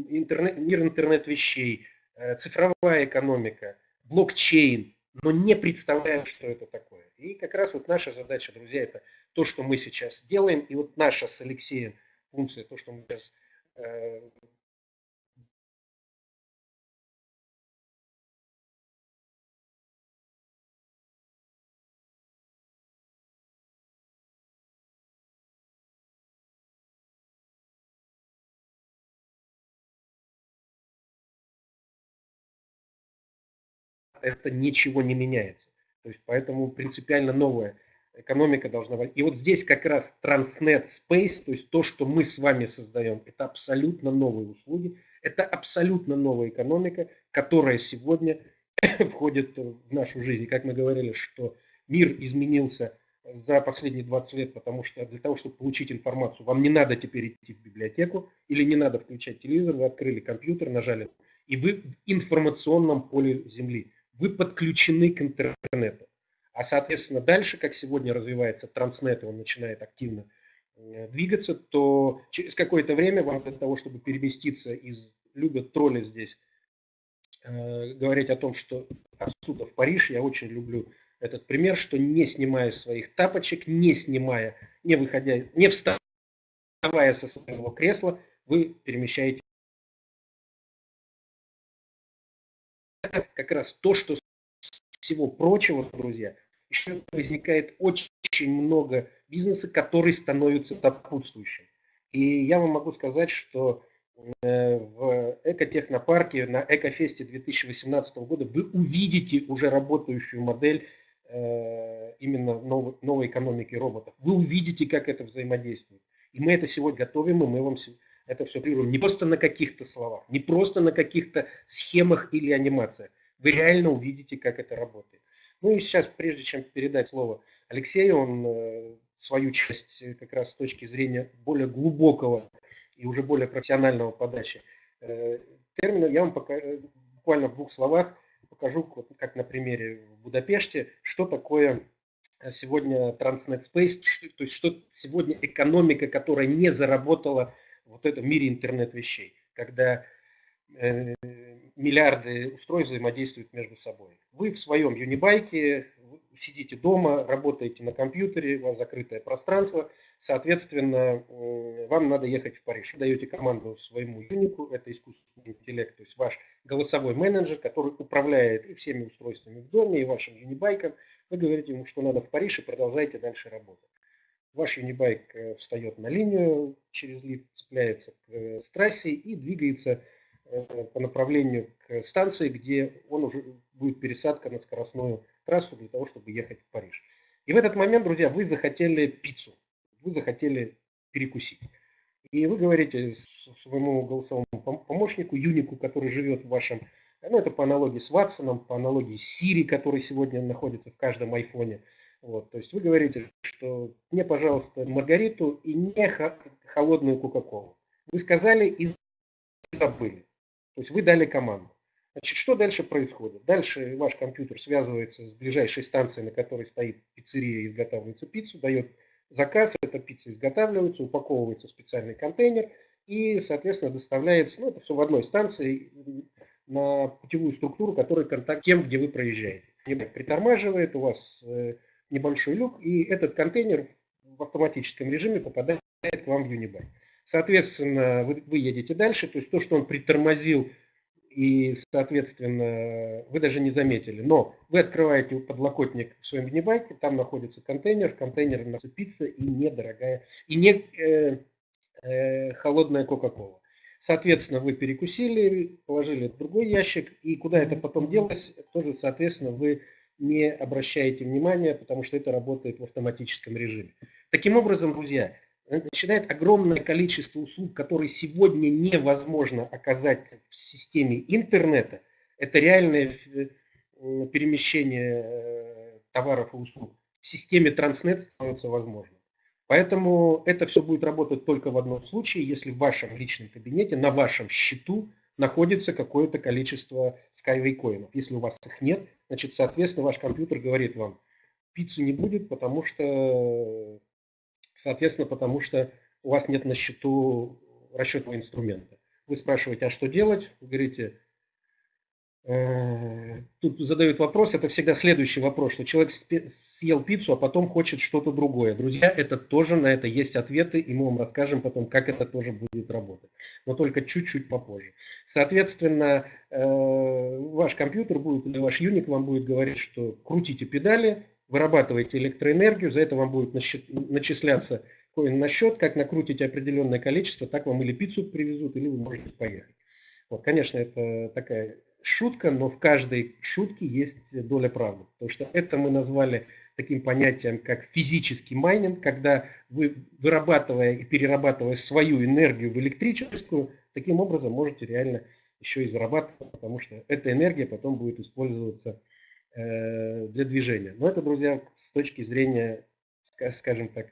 интернет, мир интернет-вещей, Э, цифровая экономика, блокчейн, но не представляем, что это такое. И как раз вот наша задача, друзья, это то, что мы сейчас делаем, и вот наша с Алексеем функция, то, что мы сейчас это ничего не меняется. То есть поэтому принципиально новая экономика должна быть. И вот здесь как раз Transnet Space, то есть то, что мы с вами создаем, это абсолютно новые услуги, это абсолютно новая экономика, которая сегодня входит в нашу жизнь. И как мы говорили, что мир изменился за последние 20 лет, потому что для того, чтобы получить информацию, вам не надо теперь идти в библиотеку или не надо включать телевизор, вы открыли компьютер, нажали, и вы в информационном поле Земли вы подключены к интернету. А, соответственно, дальше, как сегодня развивается транснет, и он начинает активно э, двигаться, то через какое-то время вам для того, чтобы переместиться из... Любят тролли здесь э, говорить о том, что отсюда в Париж, я очень люблю этот пример, что не снимая своих тапочек, не снимая, не выходя, не вставая со своего кресла, вы перемещаете как раз то, что всего прочего, друзья, еще возникает очень много бизнеса, который становится сопутствующим. И я вам могу сказать, что э, в экотехнопарке на Экофесте 2018 года вы увидите уже работающую модель э, именно новой, новой экономики роботов. Вы увидите, как это взаимодействует. И мы это сегодня готовим, и мы вам это все прируем. Не просто на каких-то словах, не просто на каких-то схемах или анимациях. Вы реально увидите, как это работает. Ну и сейчас, прежде чем передать слово Алексею, он э, свою часть э, как раз с точки зрения более глубокого и уже более профессионального подачи э, термина, я вам пока, буквально в двух словах покажу, как на примере в Будапеште, что такое сегодня Transnet Space, то есть что сегодня экономика, которая не заработала вот это в мире интернет вещей, когда э, миллиарды устройств взаимодействуют между собой. Вы в своем юнибайке сидите дома, работаете на компьютере, у вас закрытое пространство, соответственно, вам надо ехать в Париж. Вы даете команду своему юнику, это искусственный интеллект, то есть ваш голосовой менеджер, который управляет и всеми устройствами в доме, и вашим юнибайком. Вы говорите ему, что надо в Париж, и продолжаете дальше работать. Ваш юнибайк э, встает на линию, через лифт цепляется к э, трассе и двигается э, по направлению к станции, где он уже будет пересадка на скоростную трассу для того, чтобы ехать в Париж. И в этот момент, друзья, вы захотели пиццу, вы захотели перекусить. И вы говорите своему голосовому помощнику, Юнику, который живет в вашем, ну это по аналогии с Ватсоном, по аналогии с Siri, который сегодня находится в каждом айфоне. Вот, то есть вы говорите, что мне, пожалуйста, Маргариту и не холодную Кока-Колу. Вы сказали и забыли. То есть вы дали команду. Значит, что дальше происходит? Дальше ваш компьютер связывается с ближайшей станцией, на которой стоит пиццерия и изготавливается пиццу, дает заказ, эта пицца изготавливается, упаковывается в специальный контейнер и, соответственно, доставляется, ну, это все в одной станции, на путевую структуру, которая контакт тем, где вы проезжаете. Притормаживает, у вас э, небольшой люк, и этот контейнер в автоматическом режиме попадает к вам в Unibike. Соответственно, вы, вы едете дальше, то есть то, что он притормозил и, соответственно, вы даже не заметили. Но вы открываете подлокотник в своем гнебайке, там находится контейнер, находится пицца и недорогая, и не э, э, холодная Кока-Кола. Соответственно, вы перекусили, положили в другой ящик, и куда это потом делось, тоже, соответственно, вы не обращаете внимания, потому что это работает в автоматическом режиме. Таким образом, друзья, начинает огромное количество услуг, которые сегодня невозможно оказать в системе интернета. Это реальное э, перемещение э, товаров и услуг. В системе Transnet становится возможным. Поэтому это все будет работать только в одном случае, если в вашем личном кабинете, на вашем счету находится какое-то количество Skyway коинов. Если у вас их нет, значит, соответственно, ваш компьютер говорит вам, пиццы не будет, потому что Соответственно, потому что у вас нет на счету расчетного инструмента. Вы спрашиваете, а что делать? Вы говорите, тут задают вопрос, это всегда следующий вопрос, что человек съел пиццу, а потом хочет что-то другое. Друзья, это тоже на это есть ответы, и мы вам расскажем потом, как это тоже будет работать. Но только чуть-чуть попозже. Соответственно, э, ваш компьютер будет, или ваш юник вам будет говорить, что крутите педали, вырабатываете электроэнергию, за это вам будет начисляться коин на счет, как накрутите определенное количество, так вам или пиццу привезут, или вы можете поехать. Вот, конечно, это такая шутка, но в каждой шутке есть доля правды. Потому что это мы назвали таким понятием, как физический майнинг, когда вы, вырабатывая и перерабатывая свою энергию в электрическую, таким образом можете реально еще и зарабатывать, потому что эта энергия потом будет использоваться Э, для движения. Но это, друзья, с точки зрения, скажем так,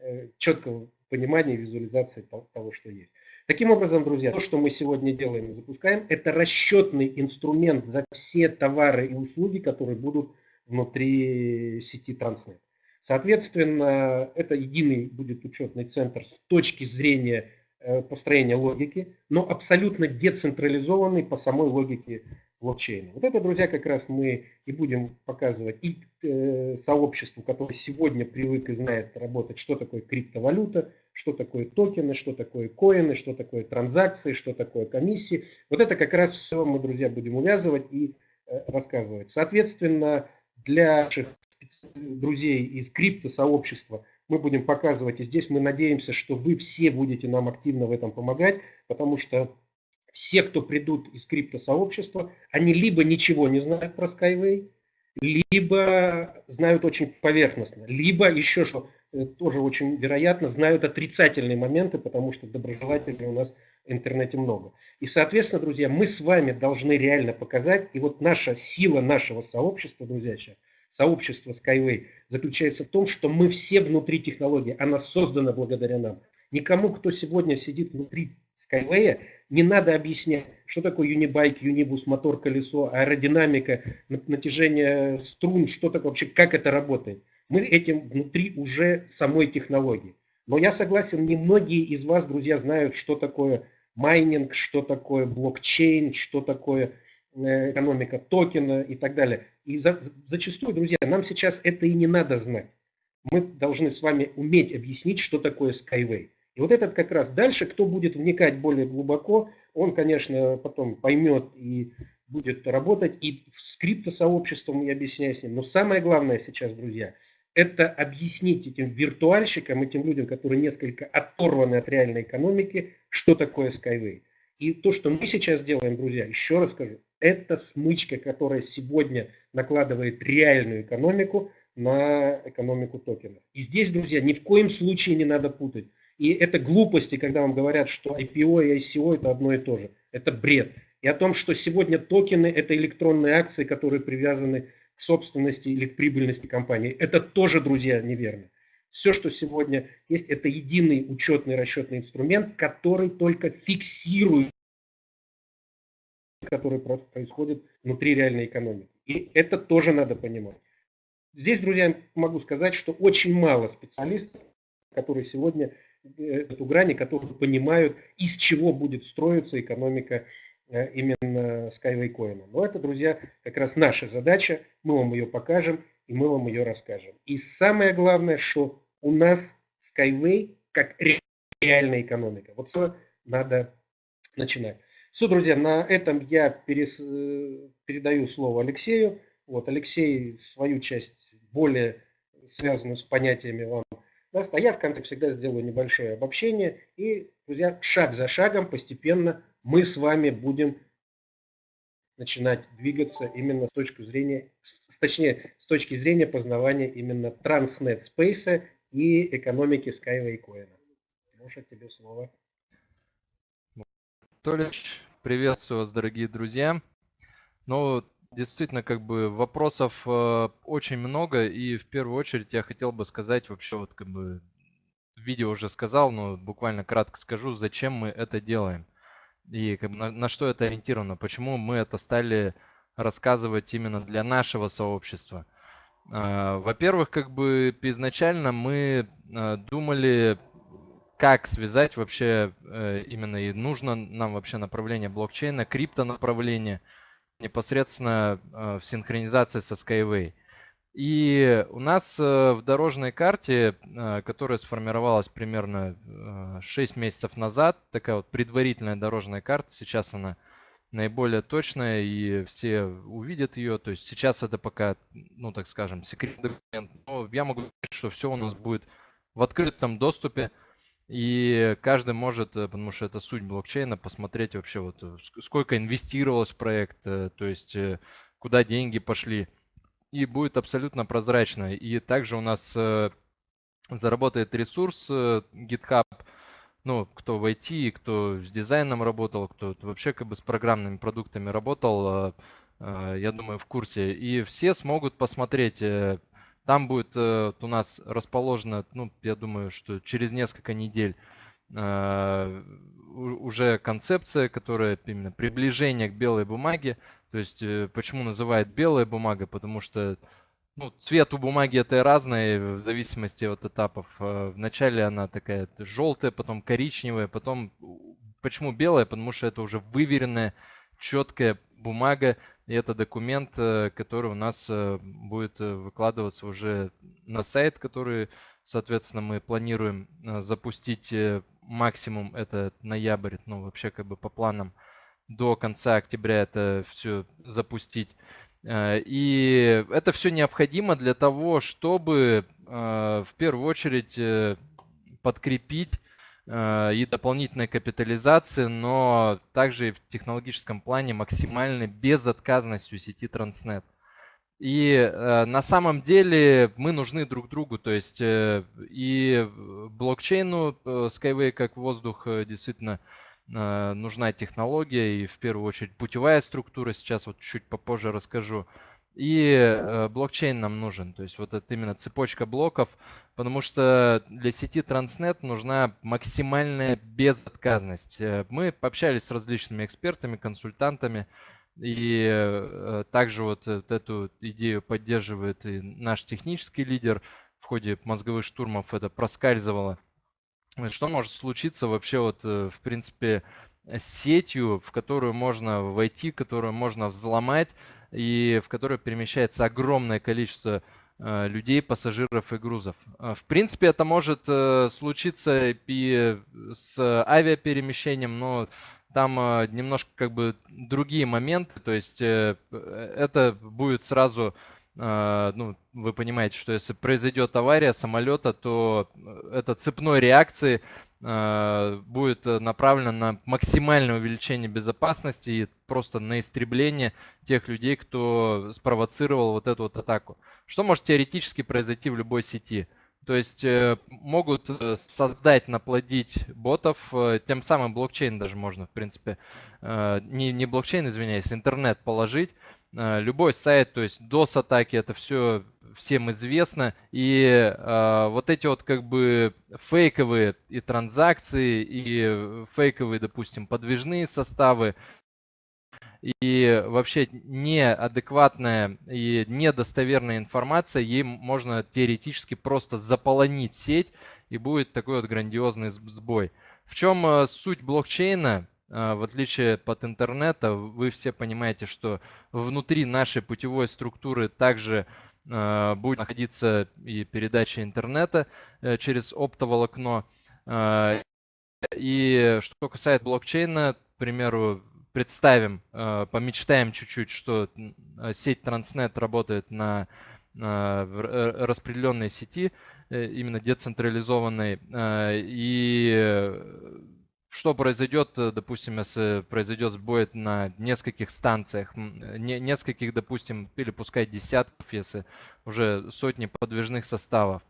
э, четкого понимания и визуализации того, что есть. Таким образом, друзья, то, что мы сегодня делаем и запускаем, это расчетный инструмент за все товары и услуги, которые будут внутри сети Transnet. Соответственно, это единый будет учетный центр с точки зрения э, построения логики, но абсолютно децентрализованный по самой логике блокчейна. Вот это, друзья, как раз мы и будем показывать и э, сообществу, которое сегодня привык и знает работать, что такое криптовалюта, что такое токены, что такое коины, что такое транзакции, что такое комиссии. Вот это как раз все мы, друзья, будем увязывать и э, рассказывать. Соответственно, для наших друзей из криптосообщества мы будем показывать, и здесь мы надеемся, что вы все будете нам активно в этом помогать, потому что все, кто придут из криптосообщества, они либо ничего не знают про Skyway, либо знают очень поверхностно, либо еще, что тоже очень вероятно, знают отрицательные моменты, потому что доброжелателей у нас в интернете много. И, соответственно, друзья, мы с вами должны реально показать, и вот наша сила нашего сообщества, друзья, сейчас, сообщества Skyway заключается в том, что мы все внутри технологии, она создана благодаря нам. Никому, кто сегодня сидит внутри Skyway, не надо объяснять, что такое юнибайк, юнибус, мотор, колесо, аэродинамика, натяжение струн, что такое вообще, как это работает. Мы этим внутри уже самой технологии. Но я согласен, немногие из вас, друзья, знают, что такое майнинг, что такое блокчейн, что такое э, экономика токена и так далее. И за, зачастую, друзья, нам сейчас это и не надо знать. Мы должны с вами уметь объяснить, что такое Skyway. И вот этот как раз дальше, кто будет вникать более глубоко, он, конечно, потом поймет и будет работать и с криптосообществом и объяснять с ним. Но самое главное сейчас, друзья, это объяснить этим виртуальщикам, этим людям, которые несколько оторваны от реальной экономики, что такое Skyway. И то, что мы сейчас делаем, друзья, еще раз скажу, это смычка, которая сегодня накладывает реальную экономику на экономику токенов. И здесь, друзья, ни в коем случае не надо путать. И это глупости, когда вам говорят, что IPO и ICO это одно и то же. Это бред. И о том, что сегодня токены это электронные акции, которые привязаны собственности или к прибыльности компании. Это тоже, друзья, неверно. Все, что сегодня есть, это единый учетный расчетный инструмент, который только фиксирует, который происходит внутри реальной экономики. И это тоже надо понимать. Здесь, друзья, могу сказать, что очень мало специалистов, которые сегодня э, эту грани, которые понимают, из чего будет строиться экономика именно Skyway Coin. Но это, друзья, как раз наша задача. Мы вам ее покажем и мы вам ее расскажем. И самое главное, что у нас Skyway как реальная экономика. Вот все надо начинать. Все, друзья, на этом я перес... Э, передаю слово Алексею. Вот Алексей свою часть более связанную с понятиями вам даст. А я в конце всегда сделаю небольшое обобщение. И, друзья, шаг за шагом постепенно мы с вами будем начинать двигаться именно с точки зрения, точнее, с точки зрения познавания именно Transnet Space и экономики Skyway Coin. Может, тебе слово. Толич, приветствую вас, дорогие друзья. Ну, действительно, как бы вопросов э, очень много, и в первую очередь я хотел бы сказать вообще вот как бы видео уже сказал, но буквально кратко скажу, зачем мы это делаем и как бы на, на что это ориентировано, почему мы это стали рассказывать именно для нашего сообщества. А, во-первых, как бы изначально мы а, думали, как связать вообще э, именно и нужно нам вообще направление блокчейна, крипто направление непосредственно а, в синхронизации со Skyway. И у нас э, в дорожной карте, э, которая сформировалась примерно 6 э, месяцев назад, такая вот предварительная дорожная карта, сейчас она наиболее точная и все увидят ее. То есть сейчас это пока, ну так скажем, секретный документ. Но я могу говорить, что все у нас будет в открытом доступе. И каждый может, потому что это суть блокчейна, посмотреть вообще вот сколько инвестировалось в проект, то есть куда деньги пошли и будет абсолютно прозрачно. И также у нас э, заработает ресурс э, GitHub, ну, кто в IT, кто с дизайном работал, кто вообще как бы с программными продуктами работал, э, я думаю, в курсе. И все смогут посмотреть. Там будет у нас расположено, ну, я думаю, что через несколько недель уже концепция, которая именно приближение к белой бумаге. То есть, э, почему называют белая бумага? Потому что ну, цвет у бумаги это разный в зависимости от этапов. Э, вначале она такая желтая, потом коричневая, потом почему белая? Потому что это уже выверенная, четкая бумага. И это документ, э, который у нас будет выкладываться уже на сайт, который, соответственно, мы планируем запустить максимум это ноябрь, ну вообще как бы по планам до конца октября это все запустить. Э, и это все необходимо для того, чтобы э, в первую очередь э, подкрепить и дополнительной капитализации, но также и в технологическом плане максимальной безотказностью сети Transnet. И на самом деле мы нужны друг другу, то есть и блокчейну Skyway как воздух действительно Э, нужна технология и в первую очередь путевая структура. Сейчас вот чуть попозже расскажу. и э, блокчейн нам нужен, то есть вот это именно цепочка блоков, потому что для сети Transnet нужна максимальная безотказность. Э, мы пообщались с различными экспертами, консультантами, и э, также вот эту идею поддерживает и наш технический лидер. В ходе мозговых штурмов это проскальзывало. Что может случиться вообще вот, э, в принципе, с сетью, в которую можно войти, которую можно взломать и в которой перемещается огромное количество э, людей, пассажиров и грузов. В принципе, это может случиться и с авиаперемещением, но там э, немножко как бы другие моменты, то есть э, это будет сразу, э, ну, вы понимаете, что если произойдет авария самолета, то это цепной реакции будет направлено на максимальное увеличение безопасности и просто на истребление тех людей, кто спровоцировал вот эту вот атаку. Что может теоретически произойти в любой сети? То есть э, могут э, создать, наплодить ботов, э, тем самым блокчейн даже можно, в принципе, не, не блокчейн, извиняюсь, интернет положить, любой сайт, то есть DOS-атаки, это все всем известно. И вот эти вот как бы фейковые и транзакции, и фейковые, допустим, подвижные составы, и вообще неадекватная и недостоверная информация, ей можно теоретически просто заполонить сеть, и будет такой вот грандиозный сбой. В чем э, суть блокчейна? Э, в отличие от интернета, вы все понимаете, что внутри нашей путевой структуры также э, будет находиться и передача интернета через оптоволокно. И что касается блокчейна, к примеру, представим, э, помечтаем чуть-чуть, что э, сеть Transnet работает на распределенной сети, э, именно децентрализованной. И что произойдет, допустим, если произойдет сбой на нескольких станциях, нескольких, допустим, или пускай десятков, если уже сотни подвижных составов.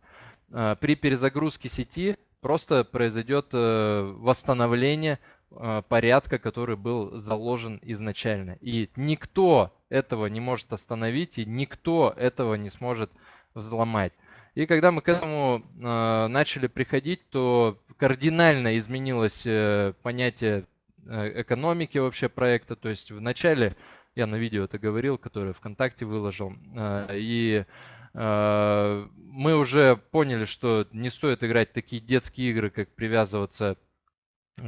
При перезагрузке сети просто произойдет восстановление Э, порядка, который был заложен изначально. И никто этого не может остановить, и никто этого не сможет взломать. И когда мы к этому э, начали приходить, то кардинально изменилось э, понятие э, экономики вообще проекта. То есть вначале, я на видео это говорил, которое ВКонтакте выложил, э, и э, мы уже поняли, что не стоит играть такие детские игры, как привязываться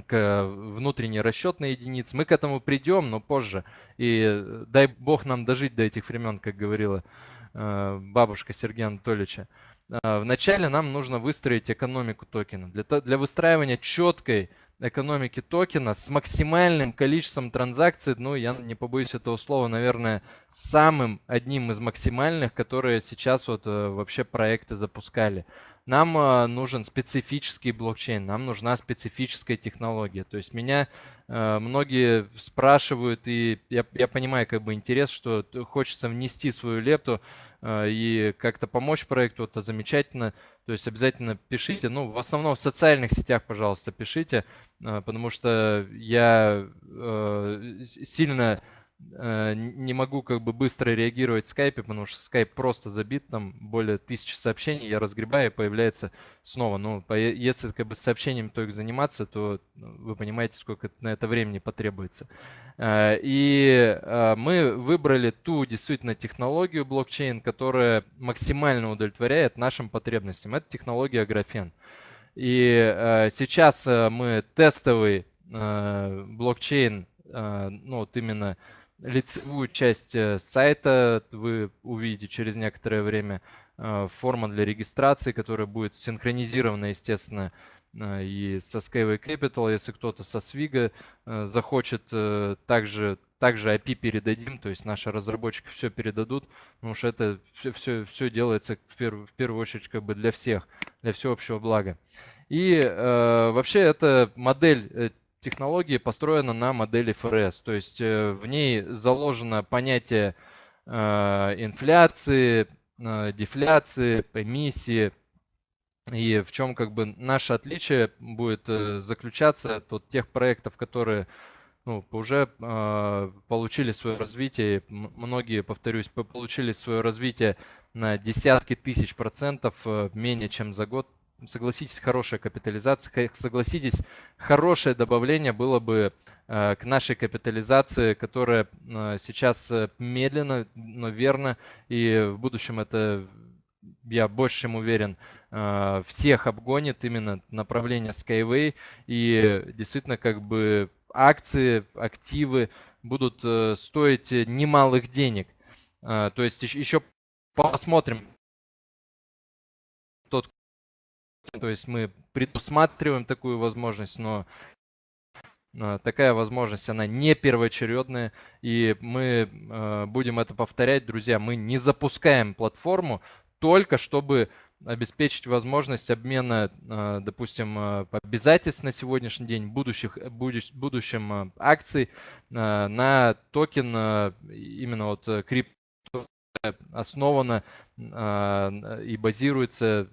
к внутренней расчетной единице. Мы к этому придем, но позже. И дай бог нам дожить до этих времен, как говорила бабушка Сергея Анатольевича. Вначале нам нужно выстроить экономику токена. Для, для выстраивания четкой экономики токена с максимальным количеством транзакций, ну, я не побоюсь этого слова, наверное, самым одним из максимальных, которые сейчас вот вообще проекты запускали нам э, нужен специфический блокчейн, нам нужна специфическая технология. То есть меня э, многие спрашивают, и я, я понимаю как бы интерес, что хочется внести свою лепту э, и как-то помочь проекту, это замечательно. То есть обязательно пишите, ну в основном в социальных сетях, пожалуйста, пишите, потому что я сильно не могу как бы быстро реагировать в скайпе, потому что скайп просто забит, там более тысячи сообщений, я разгребаю, и появляется снова. Ну, если как бы с сообщением только заниматься, то ну, вы понимаете, сколько на это времени потребуется. Э, и э, мы выбрали ту действительно технологию блокчейн, которая максимально удовлетворяет нашим потребностям. Это технология графен. И сейчас мы тестовый блокчейн, ну вот именно лицевую часть э, сайта вы увидите через некоторое время. Э, форма для регистрации, которая будет синхронизирована, естественно, э, и со Skyway Capital. Если кто-то со Свига захочет, также, также API передадим, то есть наши разработчики все передадут, потому что это все, все, все делается в, перв, в первую очередь как бы для всех, для всеобщего блага. И э, вообще эта модель технологии построена на модели ФРС. То есть э, в ней заложено понятие э, инфляции, э, дефляции, эмиссии. И в чем как бы наше отличие будет заключаться от тех проектов, которые ну, уже э, получили свое развитие, многие, повторюсь, получили свое развитие на десятки тысяч процентов менее чем за год. Согласитесь, хорошая капитализация, согласитесь, хорошее добавление было бы э, к нашей капитализации, которая э, сейчас э, медленно, но верно, и в будущем это я больше чем уверен, всех обгонит именно направление Skyway. И действительно, как бы акции, активы будут стоить немалых денег. То есть еще посмотрим то есть мы предусматриваем такую возможность, но такая возможность, она не первоочередная, и мы будем это повторять, друзья, мы не запускаем платформу только чтобы обеспечить возможность обмена, а, допустим, а, обязательств на сегодняшний день, будущих, будущем а, акций на токен именно вот крипто основана и базируется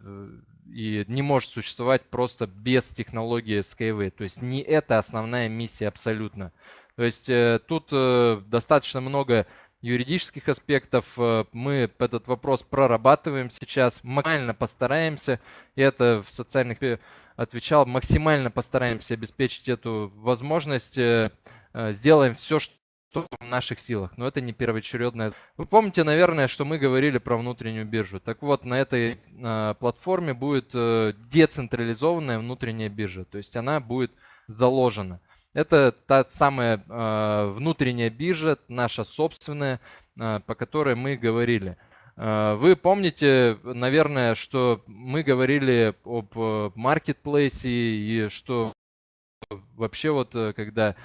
и не может существовать просто без технологии Skyway. То есть не это основная миссия абсолютно. То есть э, тут э, достаточно много юридических аспектов. Э, мы этот вопрос прорабатываем сейчас, максимально постараемся, и это в социальных отвечал, максимально постараемся обеспечить эту возможность, сделаем все, что в наших силах, но это не первоочередное. Вы помните, наверное, что мы говорили про внутреннюю биржу. Так вот, на этой э, платформе будет э, децентрализованная внутренняя биржа, то есть она будет заложена. Это та самая э, внутренняя биржа, наша собственная, э, по которой мы говорили. Э, вы помните, наверное, что мы говорили об маркетплейсе и что вообще вот когда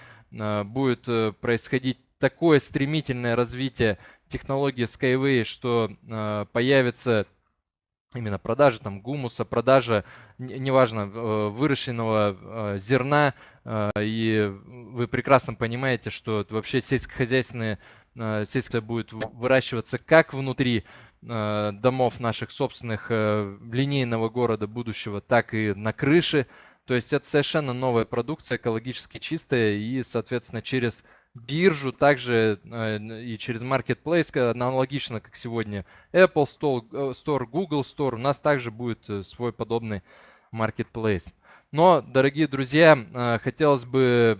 будет происходить такое стремительное развитие технологии Skyway, что появится именно продажа там гумуса, продажа, неважно, э, выращенного э, зерна. Э, и вы прекрасно понимаете, что вообще сельскохозяйственные сельское будет выращиваться как внутри домов наших собственных линейного города будущего, так и на крыше. То есть это совершенно новая продукция, экологически чистая и, соответственно, через биржу, также э, и через Marketplace, аналогично, как сегодня Apple Store, э, Google Store, у нас также будет э, свой подобный Marketplace. Но, дорогие друзья, хотелось бы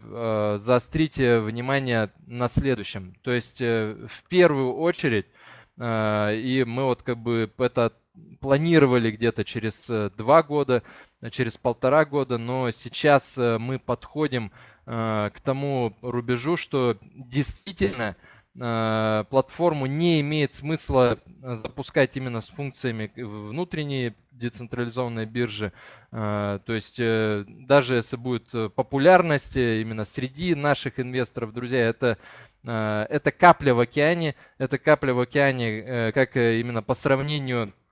заострить внимание на следующем. То есть, в первую очередь, и мы вот как бы это планировали где-то через два года, через полтора года, но сейчас мы подходим Э, к тому рубежу, что действительно э, платформу не имеет смысла запускать именно с функциями внутренней децентрализованной биржи. Э, то есть даже если будет популярность именно среди наших инвесторов, друзья, это это капля в океане, это капля в океане, как именно по сравнению с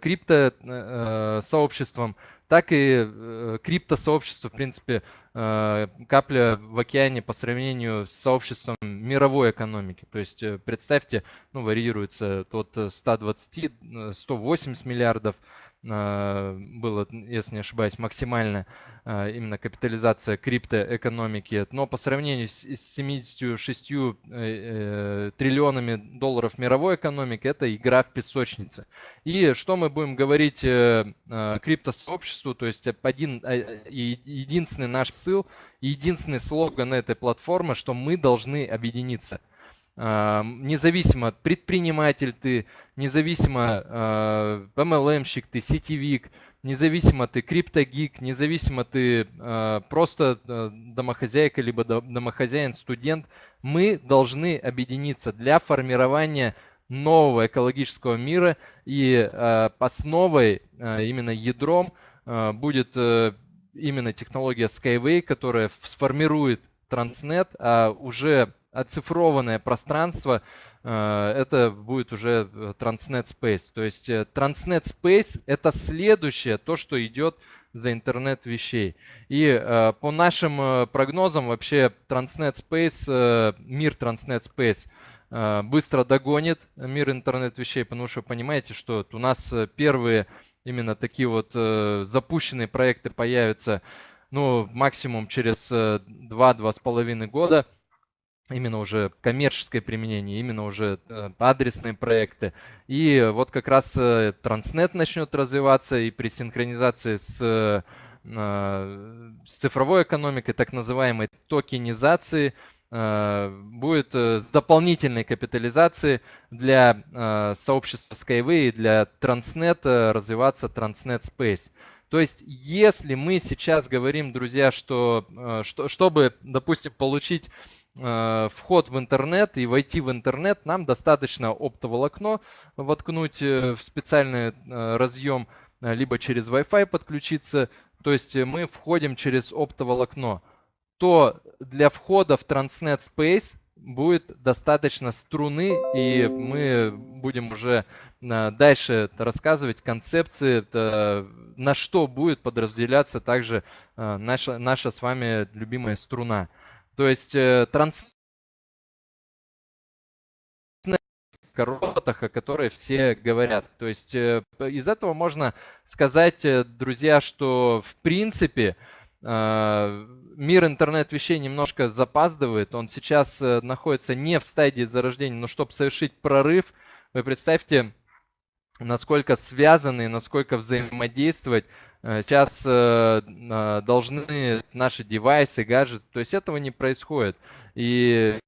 крипто сообществом, так и э, криптосообщество, в принципе, э, капля в океане по сравнению с сообществом мировой экономики. То есть э, представьте, ну, варьируется от 120, 180 миллиардов было, если не ошибаюсь, максимальная а, именно капитализация криптоэкономики. Но по сравнению с 76 э, э, триллионами долларов мировой экономики, это игра в песочнице. И что мы будем говорить э, а, криптосообществу, то есть один, единственный наш ссыл, единственный слоган этой платформы, что мы должны объединиться – независимо предприниматель ты, независимо MLM-щик ты, сетевик, независимо ты криптогик, независимо ты э, просто э, домохозяйка, либо домохозяин, студент, мы должны объединиться для формирования нового экологического мира. И основой, именно ядром будет э, именно технология Skyway, которая сформирует Transnet, а уже оцифрованное пространство, э, это будет уже э, Transnet Space. То есть э, Transnet Space это следующее, то, что идет за интернет вещей. И по нашим прогнозам вообще Transnet Space, мир Transnet Space быстро догонит мир интернет вещей, потому что понимаете, что у нас первые именно такие вот запущенные проекты появятся ну, максимум через 2-2,5 года именно уже коммерческое применение, именно уже адресные проекты. И вот как раз Транснет начнет развиваться и при синхронизации с с цифровой экономикой, так называемой токенизации, Э, будет э, с дополнительной капитализацией для э, сообщества Skyway и для Transnet развиваться Transnet Space. То есть, если мы сейчас говорим, друзья, что, что чтобы, допустим, получить вход в интернет и войти в интернет, нам достаточно оптоволокно воткнуть в специальный разъем, либо через Wi-Fi подключиться. То есть мы входим через оптоволокно то для входа в Transnet Space будет достаточно струны, и мы будем уже э, дальше рассказывать концепции, на что будет подразделяться также э, наша, наша с вами любимая струна. То есть транс роботах, о которой все говорят. То есть э, из этого можно сказать, друзья, что в принципе а, мир интернет-вещей немножко запаздывает. Он сейчас э, находится не в стадии зарождения, но чтобы совершить прорыв, вы представьте, насколько связаны, насколько взаимодействовать э, сейчас э, должны наши девайсы, гаджеты. То есть этого не происходит. И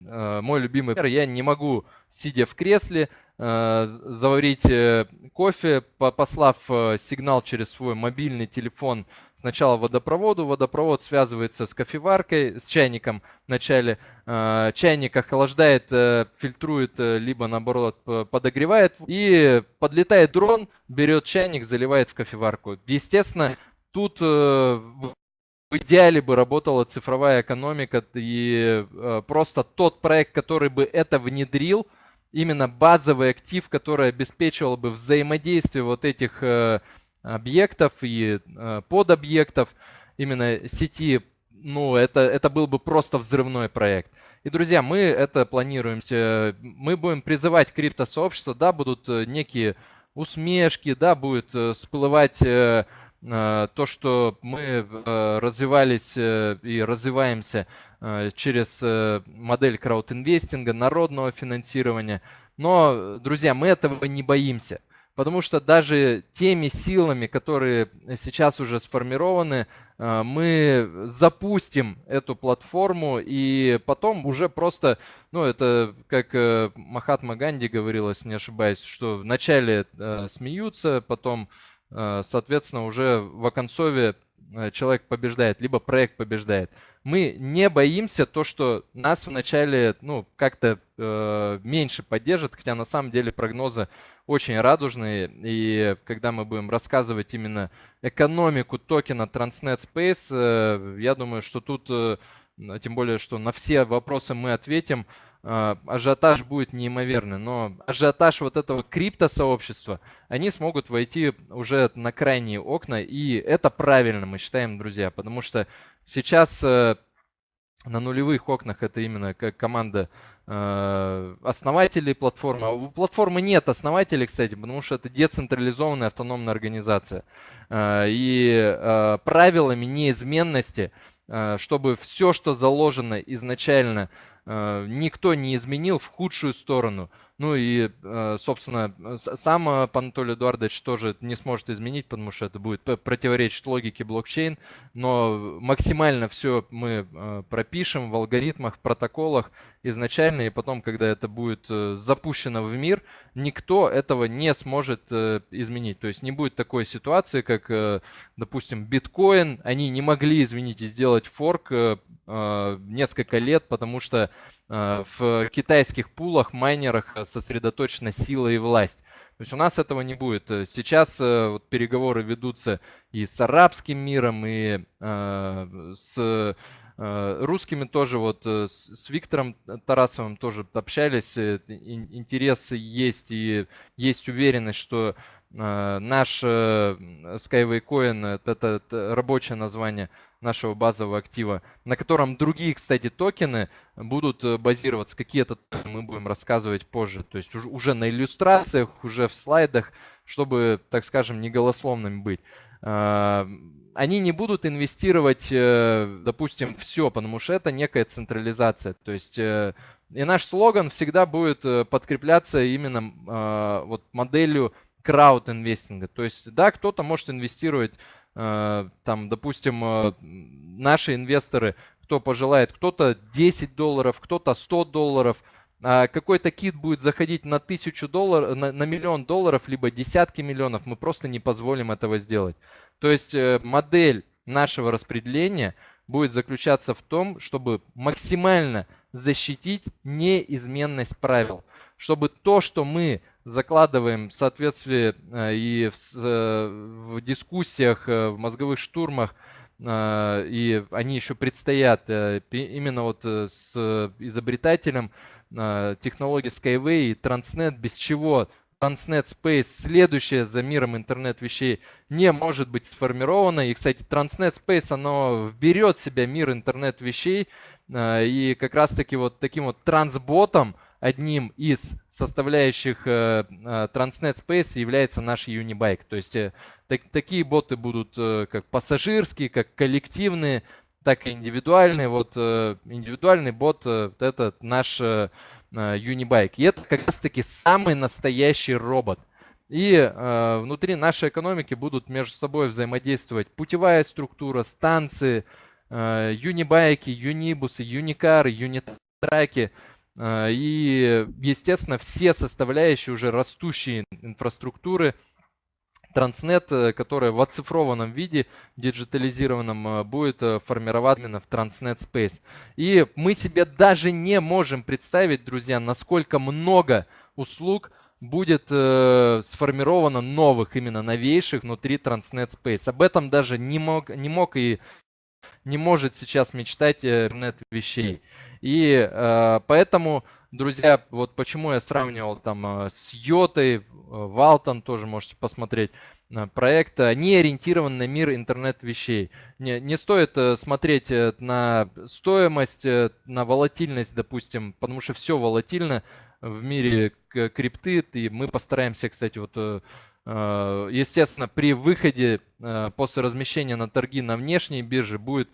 мой любимый пример, я не могу, сидя в кресле, Э, заварить э, кофе, послав э, сигнал через свой мобильный телефон сначала водопроводу. Водопровод связывается с кофеваркой, с чайником вначале. Чайник охлаждает, фильтрует, либо наоборот подогревает. И подлетает дрон, берет чайник, заливает в кофеварку. Естественно, тут в идеале бы работала цифровая экономика и просто тот проект, который бы это внедрил – именно базовый актив, который обеспечивал бы взаимодействие вот этих э, объектов и э, подобъектов именно сети, ну, это, это был бы просто взрывной проект. И, друзья, мы это планируем. Мы будем призывать криптосообщество, да, будут э, некие усмешки, да, будет всплывать Э, то, что мы э, развивались э, и развиваемся через модель краудинвестинга, народного финансирования. Но, друзья, мы этого не боимся. Потому что даже теми силами, которые сейчас уже сформированы, мы запустим эту платформу и потом уже просто, ну это как Махатма Ганди говорил, если не ошибаюсь, что вначале смеются, потом Э, соответственно, уже в оконцове э, человек побеждает, либо проект побеждает. Мы не боимся то, что нас вначале ну, как-то э, меньше поддержат, хотя на самом деле прогнозы очень радужные. И когда мы будем рассказывать именно экономику токена Transnet Space, э, я думаю, что тут, э, тем более, что на все вопросы мы ответим, а, ажиотаж будет неимоверный, но ажиотаж вот этого криптосообщества, они смогут войти уже на крайние окна, и это правильно, мы считаем, друзья, потому что сейчас э, на нулевых окнах это именно как команда э, основателей платформы. А у платформы нет основателей, кстати, потому что это децентрализованная автономная организация. Э, и правилами неизменности, чтобы все, что заложено изначально Э, никто не изменил в худшую сторону. Ну и, э, собственно, сам э, Анатолий Эдуардович тоже не сможет изменить, потому что это будет противоречить логике блокчейн. Но максимально все мы пропишем в алгоритмах, в протоколах изначально, и потом, когда это будет запущено в мир, никто этого не сможет изменить. То есть не будет такой ситуации, как, допустим, биткоин. Они не могли, извините, сделать форк несколько лет, потому что Э, в китайских пулах, майнерах сосредоточена сила и власть. То есть у нас этого не будет. Сейчас э, вот, переговоры ведутся и с арабским миром, и э, с э, русскими тоже. Вот э, с, Виктором Тарасовым тоже общались. Интерес есть и есть уверенность, что э, наш э, Skyway Coin, это, это рабочее название, нашего базового актива, на котором другие, кстати, токены будут э, базироваться. Какие-то мы будем рассказывать позже. То есть уже на иллюстрациях, уже в слайдах, чтобы, так скажем, не голословными быть. А, они не будут инвестировать, э, допустим, все, потому что это некая централизация. То есть э, и наш слоган всегда будет подкрепляться именно вот моделью крауд-инвестинга. То есть, да, кто-то может инвестировать, э, там, допустим, э, наши инвесторы, кто пожелает, кто-то 10 долларов, кто-то 100 долларов, а какой-то кит будет заходить на тысячу долларов, на, на миллион долларов, либо десятки миллионов, мы просто не позволим этого сделать. То есть э, модель нашего распределения будет заключаться в том, чтобы максимально защитить неизменность правил, чтобы то, что мы закладываем в соответствии э, и в, э, в дискуссиях, э, в мозговых штурмах, и они еще предстоят именно вот с изобретателем технологии Skyway и Transnet, без чего Transnet Space, следующее за миром интернет вещей, не может быть сформировано. И, кстати, Transnet Space, оно вберет в себя мир интернет вещей. И как раз-таки вот таким вот трансботом, одним из составляющих э, э, Transnet Space является наш Unibike. То есть э, так, такие боты будут как пассажирские, как коллективные, так и индивидуальные. Вот индивидуальный бот это наш Unibike. И это как раз таки самый настоящий робот. И э, внутри нашей экономики будут между собой взаимодействовать путевая структура, станции, э, юнибайки, юнибусы, юникары, юнитраки. А, и, естественно, все составляющие уже растущей инфраструктуры Транснет, э, которая в оцифрованном виде, диджитализированном, э, будет э, формировать именно в Transnet Space. И мы себе даже не можем представить, друзья, насколько много услуг будет э, сформировано новых, именно новейших внутри Transnet Space. Об этом даже не мог, не мог и не может сейчас мечтать интернет вещей. И э, поэтому, друзья, вот почему я сравнивал там э, с Йотой, Валтон тоже можете посмотреть э, проект, они ориентированы на мир интернет вещей. Не, не стоит э, смотреть на стоимость, на волатильность, допустим, потому что все волатильно в мире крипты, и мы постараемся, кстати, вот Э, естественно, при выходе э, после размещения на торги на внешней бирже будет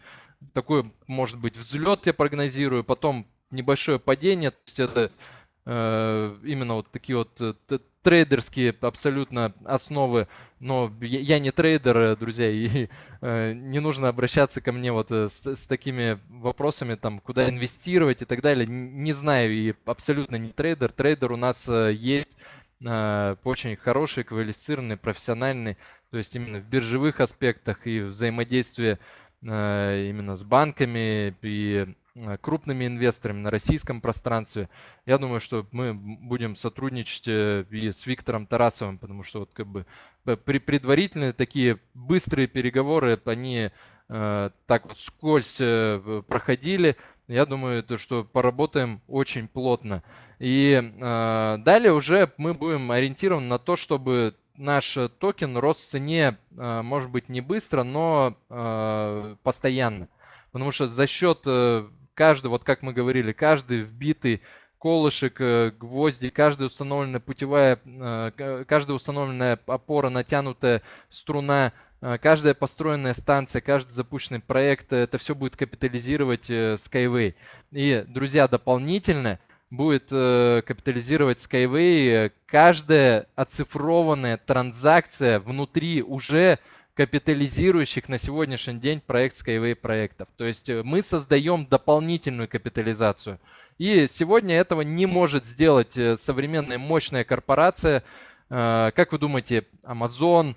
такой, может быть, взлет, я прогнозирую, потом небольшое падение. То есть это э, именно вот такие вот трейдерские абсолютно основы, но я не трейдер, друзья, и не нужно обращаться ко мне вот с, с такими вопросами, там, куда инвестировать и так далее. Не знаю и абсолютно не трейдер. Трейдер у нас есть очень хороший, квалифицированный, профессиональный, то есть именно в биржевых аспектах и взаимодействие а, именно с банками и а, крупными инвесторами на российском пространстве. Я думаю, что мы будем сотрудничать э, и с Виктором Тарасовым, потому что вот как бы предварительные такие быстрые переговоры, они Э, так вот скользь э, проходили. Я думаю, то, что поработаем очень плотно. И э, далее уже мы будем ориентированы на то, чтобы наш токен рос в цене, может быть, не быстро, но постоянно. Потому что за счет каждого, вот как мы говорили, каждый вбитый колышек, гвозди, каждая установленная путевая, каждая установленная опора, натянутая струна а, каждая построенная станция, каждый запущенный проект, это все будет капитализировать э, Skyway. И, друзья, дополнительно будет э, капитализировать Skyway каждая оцифрованная транзакция внутри уже капитализирующих на сегодняшний день проект Skyway проектов. То есть э, мы создаем дополнительную капитализацию. И сегодня этого не может сделать современная мощная корпорация. Как вы думаете, Amazon,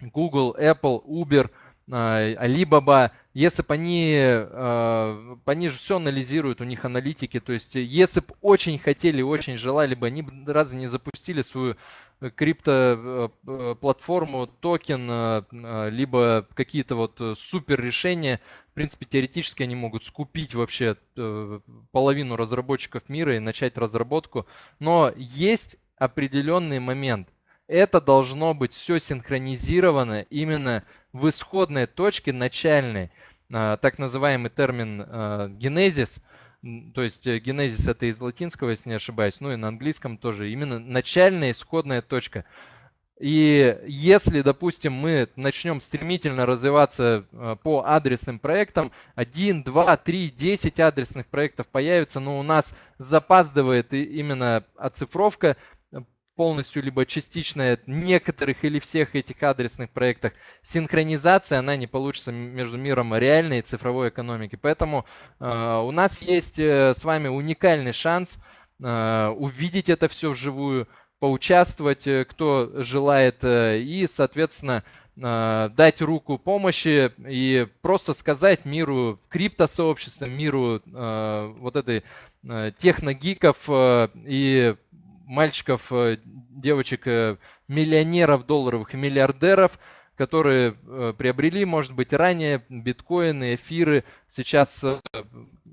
Google, Apple, Uber, Alibaba, если бы они, а, они же все анализируют, у них аналитики, то есть если бы очень хотели, очень желали бы, они бы разве не запустили свою э, крипто-платформу, э, токен, либо какие-то вот супер решения. В принципе, теоретически они могут скупить вообще э, половину разработчиков мира и начать разработку. Но есть определенный момент – это должно быть все синхронизировано именно в исходной точке начальной. так называемый термин генезис, то есть генезис это из латинского, если не ошибаюсь, ну и на английском тоже, именно начальная исходная точка. И если, допустим, мы начнем стремительно развиваться э, по адресным проектам, 1, 2, 3, 10 адресных проектов появится, но у нас запаздывает именно оцифровка э, полностью либо частичная некоторых или всех этих адресных проектах. Синхронизация, она не получится между миром реальной и цифровой экономики. Поэтому э, у нас есть э, с вами уникальный шанс э, увидеть это все вживую, поучаствовать, э, кто желает, э, и, соответственно, э, дать руку помощи и просто сказать миру криптосообщества, миру вот этой техногиков и мальчиков, девочек, миллионеров долларовых и миллиардеров, которые приобрели, может быть, ранее биткоины, эфиры, сейчас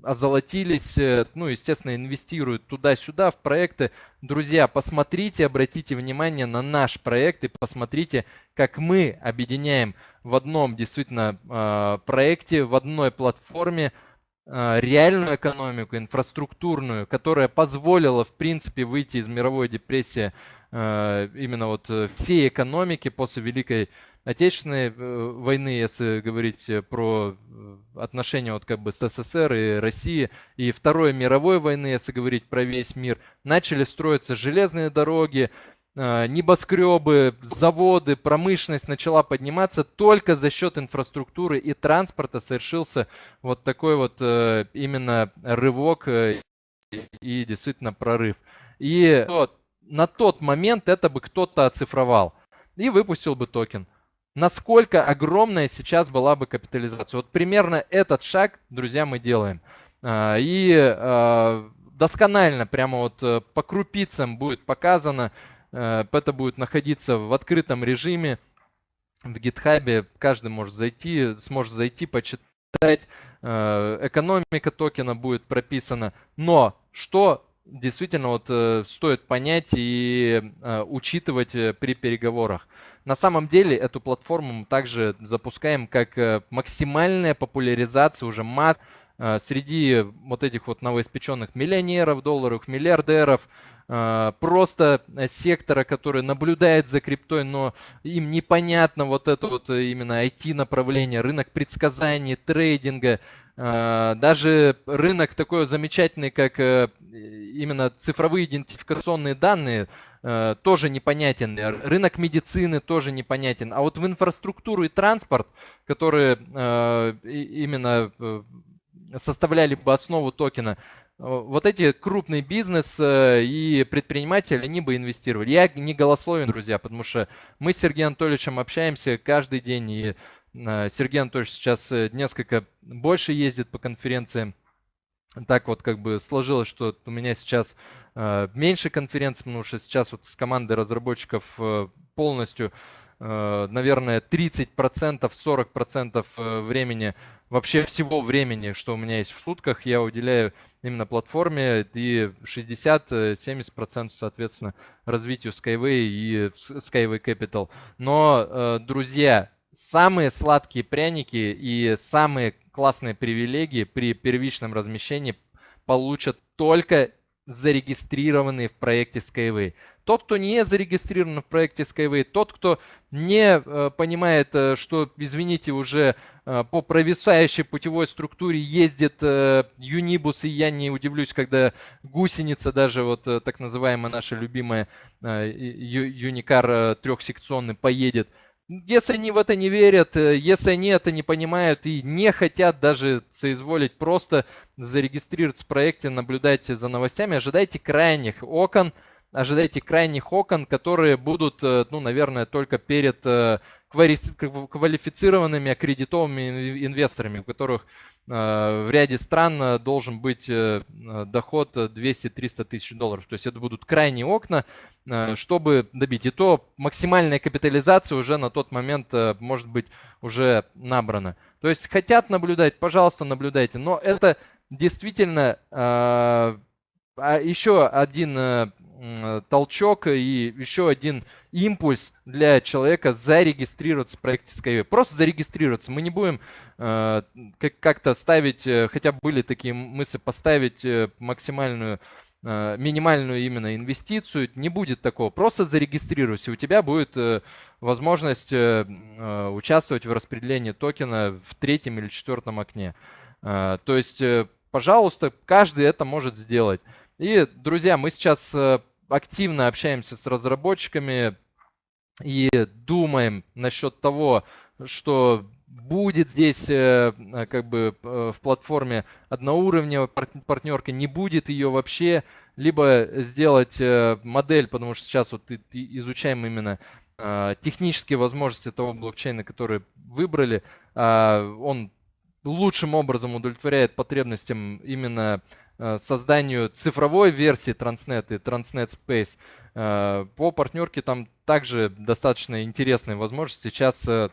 озолотились, э, ну, естественно, инвестируют туда-сюда в проекты. Друзья, посмотрите, обратите внимание на наш проект и посмотрите, как мы объединяем в одном действительно проекте, в одной платформе реальную экономику, инфраструктурную, которая позволила, в принципе, выйти из мировой депрессии а, именно вот э, всей экономики после Великой Отечественной э, войны, если говорить э, про отношения вот как бы с СССР и России, и Второй мировой войны, если говорить про весь мир, начали строиться железные дороги, небоскребы, заводы, промышленность начала подниматься только за счет инфраструктуры и транспорта совершился вот такой вот именно рывок и действительно прорыв. И на тот момент это бы кто-то оцифровал и выпустил бы токен насколько огромная сейчас была бы капитализация. Вот примерно этот шаг, друзья, мы делаем. И досконально, прямо вот э, по крупицам будет показано, это будет находиться в открытом режиме в гитхабе, каждый может зайти, сможет зайти, почитать, э, экономика токена будет прописана. Но что действительно вот э, стоит понять и э, учитывать при переговорах. На самом деле эту платформу мы также запускаем как максимальная популяризация уже масс среди вот этих вот новоиспеченных миллионеров, долларов, миллиардеров, э, просто сектора, который наблюдает за криптой, но им непонятно вот это вот именно IT-направление, рынок предсказаний, трейдинга, а, даже рынок такой замечательный, как э, именно цифровые идентификационные данные, э, тоже непонятен. Рынок медицины тоже непонятен. А вот в инфраструктуру и транспорт, которые э, именно составляли бы основу токена, вот эти крупный бизнес и предприниматели, они бы инвестировали. Я не голословен, друзья, потому что мы с Сергеем Анатольевичем общаемся каждый день, и Э, Сергей Анатольевич сейчас э, несколько больше ездит по конференциям. Так вот как бы сложилось, что у меня сейчас э, меньше конференций, потому что сейчас вот с командой разработчиков полностью, наверное, 30%, 40% времени, вообще всего времени, что у меня есть в сутках, я уделяю именно платформе и 60-70% соответственно развитию Skyway и Skyway Capital. Но, друзья, самые сладкие пряники и самые классные привилегии при первичном размещении получат только зарегистрированные в проекте Skyway. Тот, кто не зарегистрирован в проекте Skyway, тот, кто не э, понимает, э, что, извините, уже э, по провисающей путевой структуре ездит э, Юнибус, и я не удивлюсь, когда гусеница, даже вот э, так называемая наша любимая э, Юникар трехсекционный поедет если они в это не верят, э, если они это не понимают и не хотят даже соизволить просто зарегистрироваться в проекте, наблюдать за новостями, ожидайте крайних окон, ожидайте крайних окон, которые будут, э, ну, наверное, только перед э, квалифицированными аккредитованными инвесторами, у которых в ряде стран должен быть доход 200-300 тысяч долларов. То есть это будут крайние окна, чтобы добить. И то максимальная капитализация уже на тот момент может быть уже набрана. То есть хотят наблюдать, пожалуйста, наблюдайте. Но это действительно а еще один толчок и еще один импульс для человека зарегистрироваться в проекте Skyway. Просто зарегистрироваться. Мы не будем э, как-то ставить, э, хотя были такие мысли, поставить максимальную минимальную именно инвестицию, не будет такого. Просто зарегистрируйся, у тебя будет возможность участвовать в распределении токена в третьем или четвертом окне. То есть пожалуйста, каждый это может сделать. И, друзья, мы сейчас э, активно общаемся с разработчиками и думаем насчет того, что будет здесь э, э, как бы в платформе одноуровневая партнерка, не будет ее вообще, либо сделать модель, потому что сейчас вот изучаем именно технические возможности того блокчейна, который выбрали. А он лучшим образом удовлетворяет потребностям именно э, созданию цифровой версии Transnet и Transnet Space. Э, по партнерке там также достаточно интересные возможности. Сейчас э,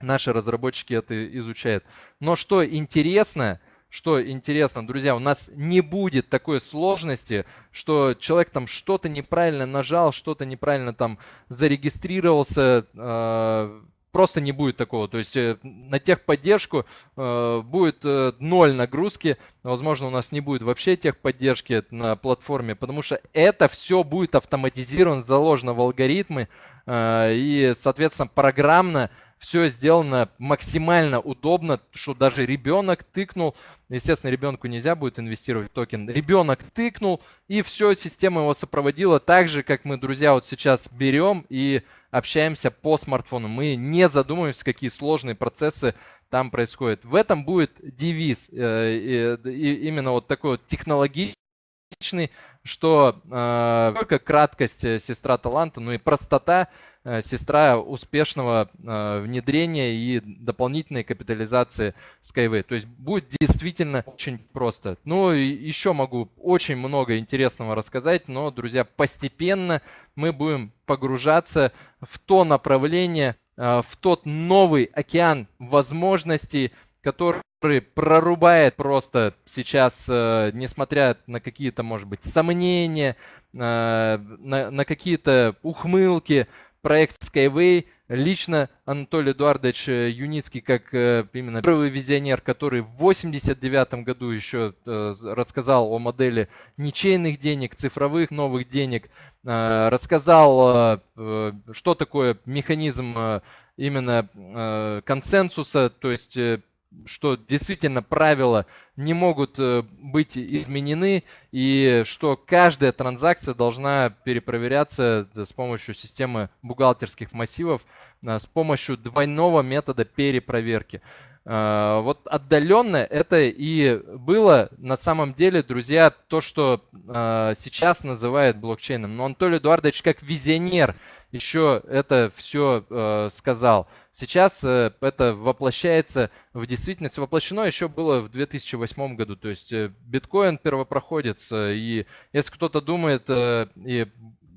наши разработчики это изучают. Но что интересно, что интересно, друзья, у нас не будет такой сложности, что человек там что-то неправильно нажал, что-то неправильно там зарегистрировался, просто не будет такого. То есть э, на техподдержку э, будет э, ноль нагрузки. Возможно, у нас не будет вообще техподдержки на платформе, потому что это все будет автоматизировано, заложено в алгоритмы. И, соответственно, программно все сделано максимально удобно, что даже ребенок тыкнул, естественно, ребенку нельзя будет инвестировать в токен, ребенок тыкнул, и все, система его сопроводила так же, как мы, друзья, вот сейчас берем и общаемся по смартфону. Мы не задумываемся, какие сложные процессы там происходят. В этом будет девиз, э, именно вот такой вот технологичный что э, только краткость э, сестра таланта, но и простота э, сестра успешного э, внедрения и дополнительной капитализации Skyway. То есть будет действительно очень просто. Ну и еще могу очень много интересного рассказать, но, друзья, постепенно мы будем погружаться в то направление, э, в тот новый океан возможностей, который прорубает просто сейчас, э, несмотря на какие-то, может быть, сомнения, э, на, на какие-то ухмылки, проект Skyway. Лично Анатолий Эдуардович э, Юницкий, как именно первый визионер, который в 89 году еще рассказал о модели ничейных денег, цифровых новых денег, рассказал, что такое механизм именно консенсуса, то есть что действительно правила не могут э, быть изменены и что каждая транзакция должна перепроверяться с помощью системы бухгалтерских массивов э, с помощью двойного метода перепроверки. Э, вот отдаленно это и было на самом деле, друзья, то, что сейчас называют блокчейном. Но Анатолий Эдуардович как визионер еще это все сказал. Сейчас э, это воплощается в действительность. Воплощено еще было в 2008 году. То есть э, биткоин первопроходец. Э, и если кто-то думает и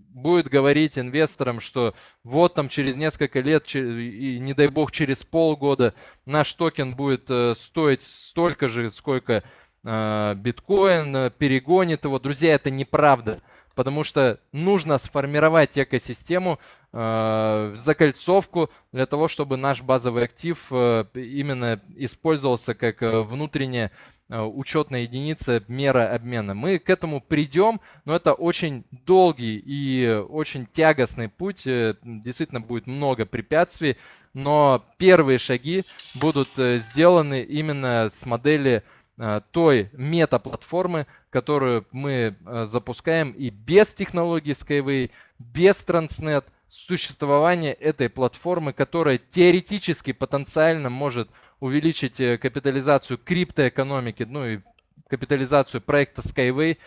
будет говорить инвесторам, что вот там через несколько лет, и не дай бог через полгода наш токен будет стоить столько же, сколько биткоин, перегонит его. Друзья, это неправда потому что нужно сформировать экосистему, э, закольцовку для того, чтобы наш базовый актив э, именно использовался как э, внутренняя учетная единица мера обмена. Мы к этому придем, но это очень долгий и очень тягостный путь. Действительно будет много препятствий, но первые шаги будут сделаны именно с модели той мета-платформы, которую мы э, запускаем. И без технологии Skyway, без Transnet, существование этой платформы, которая теоретически, потенциально может увеличить э, капитализацию криптоэкономики, ну и капитализацию проекта Skyway,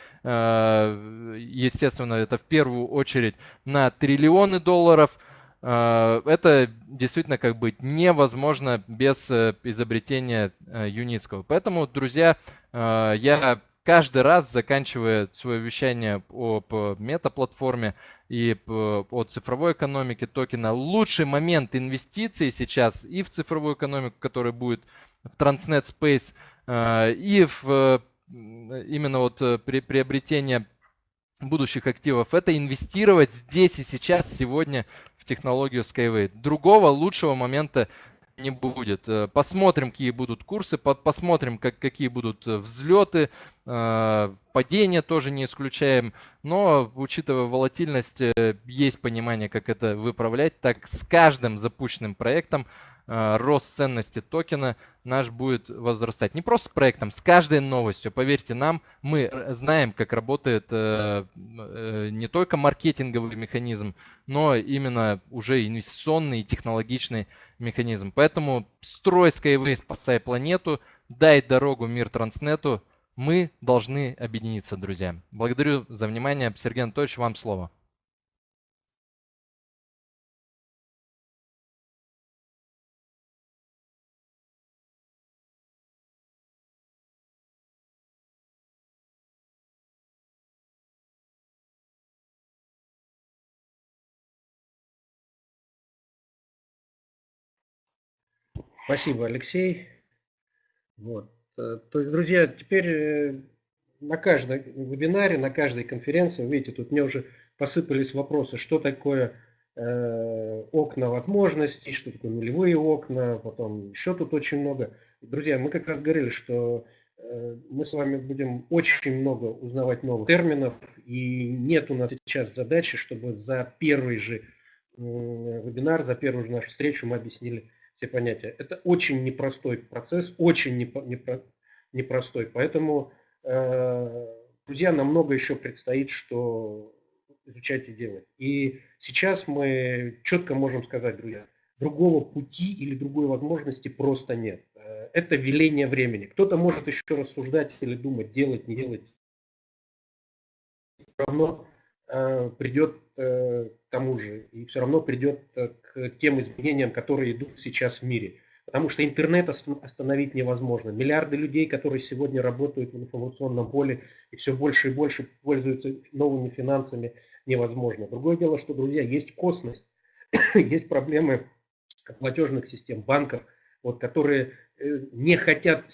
естественно, это в первую очередь на триллионы долларов – Э, это действительно как бы невозможно без э, изобретения э, Юницкого. Поэтому, друзья, я каждый раз, заканчивая свое вещание об метаплатформе и о цифровой экономике токена, лучший момент инвестиций сейчас и в цифровую экономику, которая будет в Transnet Space, и в именно вот при приобретение будущих активов, это инвестировать здесь и сейчас, сегодня в технологию Skyway. Другого лучшего момента не будет. Э, посмотрим, какие будут курсы, посмотрим, как, какие будут э, взлеты, э, падения тоже не исключаем. Но, учитывая волатильность, есть понимание, как это выправлять. Так с каждым запущенным проектом Э, рост ценности токена наш будет возрастать. Не просто с проектом, с каждой новостью. Поверьте нам, мы знаем, как работает э, э, не только маркетинговый механизм, но именно уже инвестиционный и технологичный механизм. Поэтому строй Skyway, спасай планету, дай дорогу мир Транснету. Мы должны объединиться, друзья. Благодарю за внимание. Сергей Анатольевич, вам слово. Спасибо, Алексей. Вот. Э, то есть, друзья, теперь э, на каждом вебинаре, на каждой конференции, видите, тут мне уже посыпались вопросы, что такое э, окна возможностей, что такое нулевые окна, потом еще тут очень много. Друзья, мы как раз говорили, что мы с вами будем очень много узнавать новых терминов, и нет у нас сейчас задачи, чтобы за первый же вебинар, за первую же нашу встречу мы объяснили все понятия. Это очень непростой процесс, очень непростой. Поэтому, э, друзья, нам много еще предстоит, что изучать и делать. И сейчас мы четко можем сказать, друзья, другого пути или другой возможности просто нет. Э, это веление времени. Кто-то может еще рассуждать или думать, делать, не делать. Все равно придет э, к тому же, и все равно придет э, к тем изменениям, которые идут сейчас в мире. Потому что интернет остановить невозможно. Миллиарды людей, которые сегодня работают в информационном поле и все больше и больше пользуются новыми финансами, невозможно. Другое дело, что, друзья, есть космос, есть проблемы платежных систем, банков, вот, которые не хотят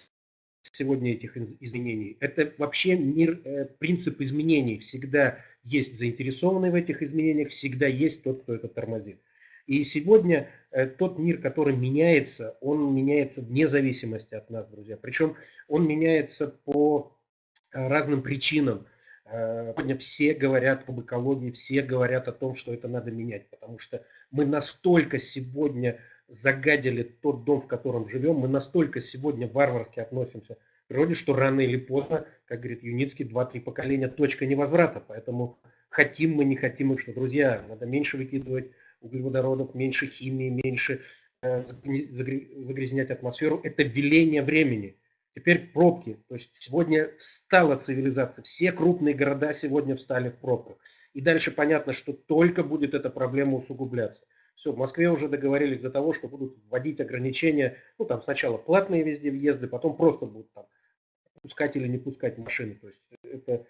сегодня этих изменений. Это вообще мир, принцип изменений. Всегда есть заинтересованные в этих изменениях, всегда есть тот, кто это тормозит. И сегодня э, тот мир, который меняется, он меняется вне зависимости от нас, друзья. Причем он меняется по э, разным причинам. Э, сегодня все говорят об экологии, все говорят о том, что это надо менять, потому что мы настолько сегодня загадили тот дом, в котором живем, мы настолько сегодня варварски относимся природе, что рано или поздно, как говорит Юницкий, два-три поколения точка невозврата. Поэтому хотим мы, не хотим мы, что, друзья, надо меньше выкидывать углеводородов, меньше химии, меньше э, загрязнять атмосферу. Это веление времени. Теперь пробки. То есть сегодня стала цивилизация. Все крупные города сегодня встали в пробках. И дальше понятно, что только будет эта проблема усугубляться. Все, в Москве уже договорились до того, что будут вводить ограничения. Ну, там сначала платные везде въезды, потом просто будут там пускать или не пускать машины. То есть это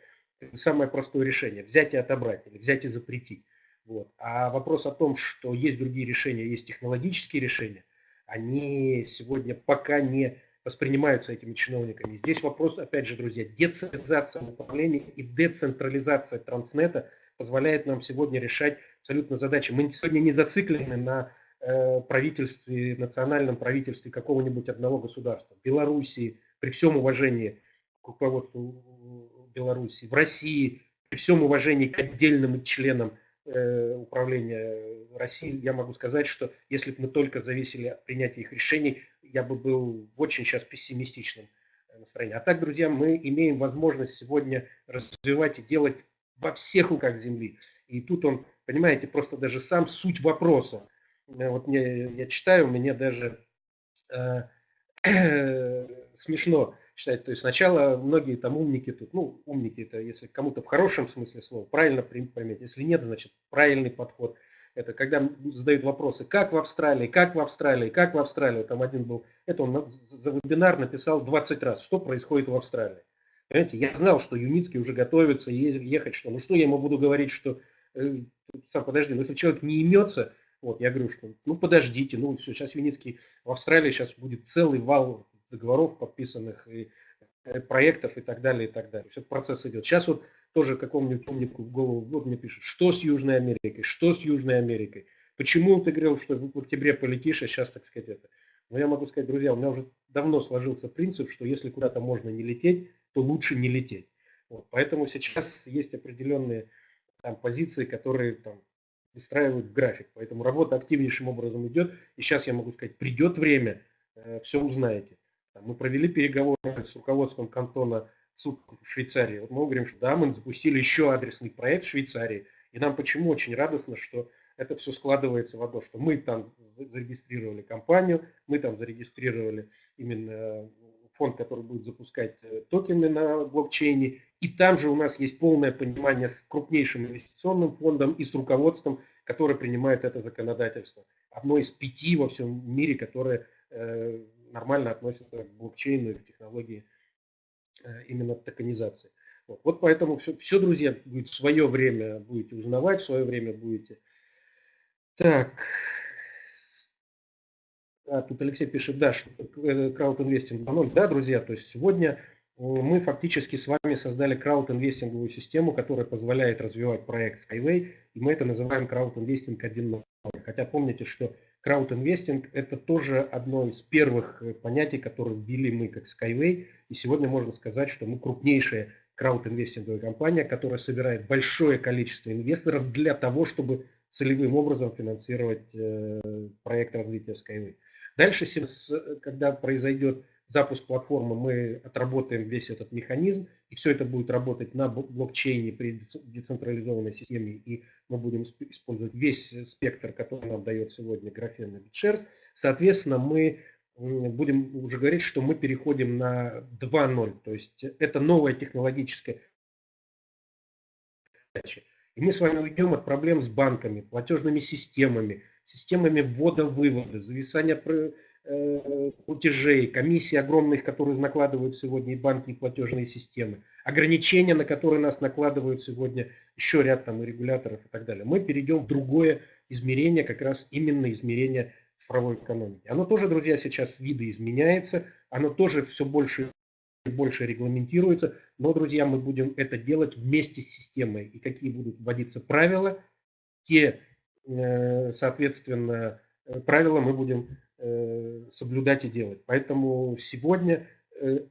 самое простое решение. Взять и отобрать, или взять и запретить. Вот. А вопрос о том, что есть другие решения, есть технологические решения, они сегодня пока не воспринимаются этими чиновниками. Здесь вопрос, опять же, друзья, децентрализация управления и децентрализация транснета позволяет нам сегодня решать абсолютно задачи. Мы сегодня не зациклены на э, правительстве, национальном правительстве какого-нибудь одного государства. Белоруссии, при всем уважении к руководству Беларуси, в России, при всем уважении к отдельным членам э, управления России, я могу сказать, что если бы мы только зависели от принятия их решений, я бы был очень сейчас пессимистичном настроении. А так, друзья, мы имеем возможность сегодня развивать и делать во всех руках Земли. И тут он, понимаете, просто даже сам суть вопроса. Э, вот мне, я читаю, мне даже э, смешно читать. То есть сначала многие там умники тут, ну, умники это если кому-то в хорошем смысле слова, правильно поймете. Если нет, значит, правильный подход. Это когда задают вопросы, как в Австралии, как в Австралии, как в Австралии. Там один был, это он за вебинар написал 20 раз, что происходит в Австралии. Понимаете, я знал, что Юницкий уже готовится ехать, что, ну что я ему буду говорить, что, э, сам подожди, ну если человек не имется, вот, я говорю, что ну подождите, ну все, сейчас Юницкий в Австралии сейчас будет целый вал договоров подписанных, и проектов и так далее, и так далее. Все процесс идет. Сейчас вот тоже какому-нибудь умнику в голову вот мне пишут, что с Южной Америкой, что с Южной Америкой. Почему ты говорил, что в октябре полетишь, а сейчас, так сказать, это. Но я могу сказать, друзья, у меня уже давно сложился принцип, что если куда-то можно не лететь, то лучше не лететь. Вот. Поэтому сейчас есть определенные там, позиции, которые там, выстраивают график. Поэтому работа активнейшим образом идет. И сейчас я могу сказать, придет время, э, все узнаете. Мы провели переговоры с руководством кантона суд в Швейцарии. Вот мы говорим, что да, мы запустили еще адресный проект в Швейцарии. И нам почему очень радостно, что это все складывается в одно, что мы там зарегистрировали компанию, мы там зарегистрировали именно фонд, который будет запускать э, токены на блокчейне. И там же у нас есть полное понимание с крупнейшим инвестиционным фондом и с руководством, которое принимает это законодательство. Одно из пяти во всем мире, которое э, нормально относится к блокчейну и к технологии э, именно токенизации. Вот, вот поэтому все, все, друзья, будет свое время будете узнавать, свое время будете. Так, а, тут Алексей пишет, да, что краудинвестинг 2.0. Да, друзья, то есть сегодня э, мы фактически с вами создали краудинвестинговую систему, которая позволяет развивать проект Skyway, и мы это называем краудинвестинг 1.0. Хотя помните, что краудинвестинг это тоже одно из первых э, понятий, которые ввели мы как Skyway, и сегодня можно сказать, что мы крупнейшая краудинвестинговая компания, которая собирает большое количество инвесторов для того, чтобы целевым образом финансировать э, проект развития Skyway. Дальше, когда произойдет запуск платформы, мы отработаем весь этот механизм, и все это будет работать на блокчейне при децентрализованной системе, и мы будем использовать весь спектр, который нам дает сегодня графен и. Соответственно, мы будем уже говорить, что мы переходим на 2.0, то есть это новая технологическая задача. И мы с вами уйдем от проблем с банками, платежными системами, системами ввода-вывода, зависания платежей, комиссии огромных, которые накладывают сегодня и банки, и платежные системы, ограничения, на которые нас накладывают сегодня еще ряд там регуляторов и так далее. Мы перейдем в другое измерение, как раз именно измерение цифровой экономики. Оно тоже, друзья, сейчас видоизменяется, оно тоже все больше и больше регламентируется, но, друзья, мы будем это делать вместе с системой. И какие будут вводиться правила, те Э, соответственно, э, правила мы будем э, соблюдать и делать. Поэтому сегодня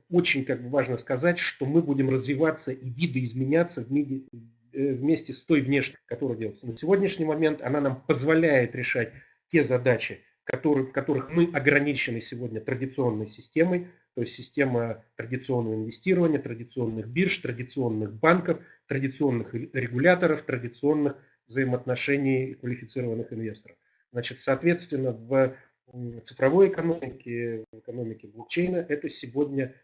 очень как бы важно сказать, что мы будем развиваться и видоизменяться в мире, вместе с той внешней, которая делается. На сегодняшний момент она нам позволяет решать те задачи, которые, в которых мы ограничены сегодня традиционной системой, то есть система традиционного инвестирования, традиционных бирж, традиционных банков, традиционных регуляторов, традиционных взаимоотношений квалифицированных инвесторов. Значит, соответственно, в цифровой экономике, в экономике блокчейна, это сегодня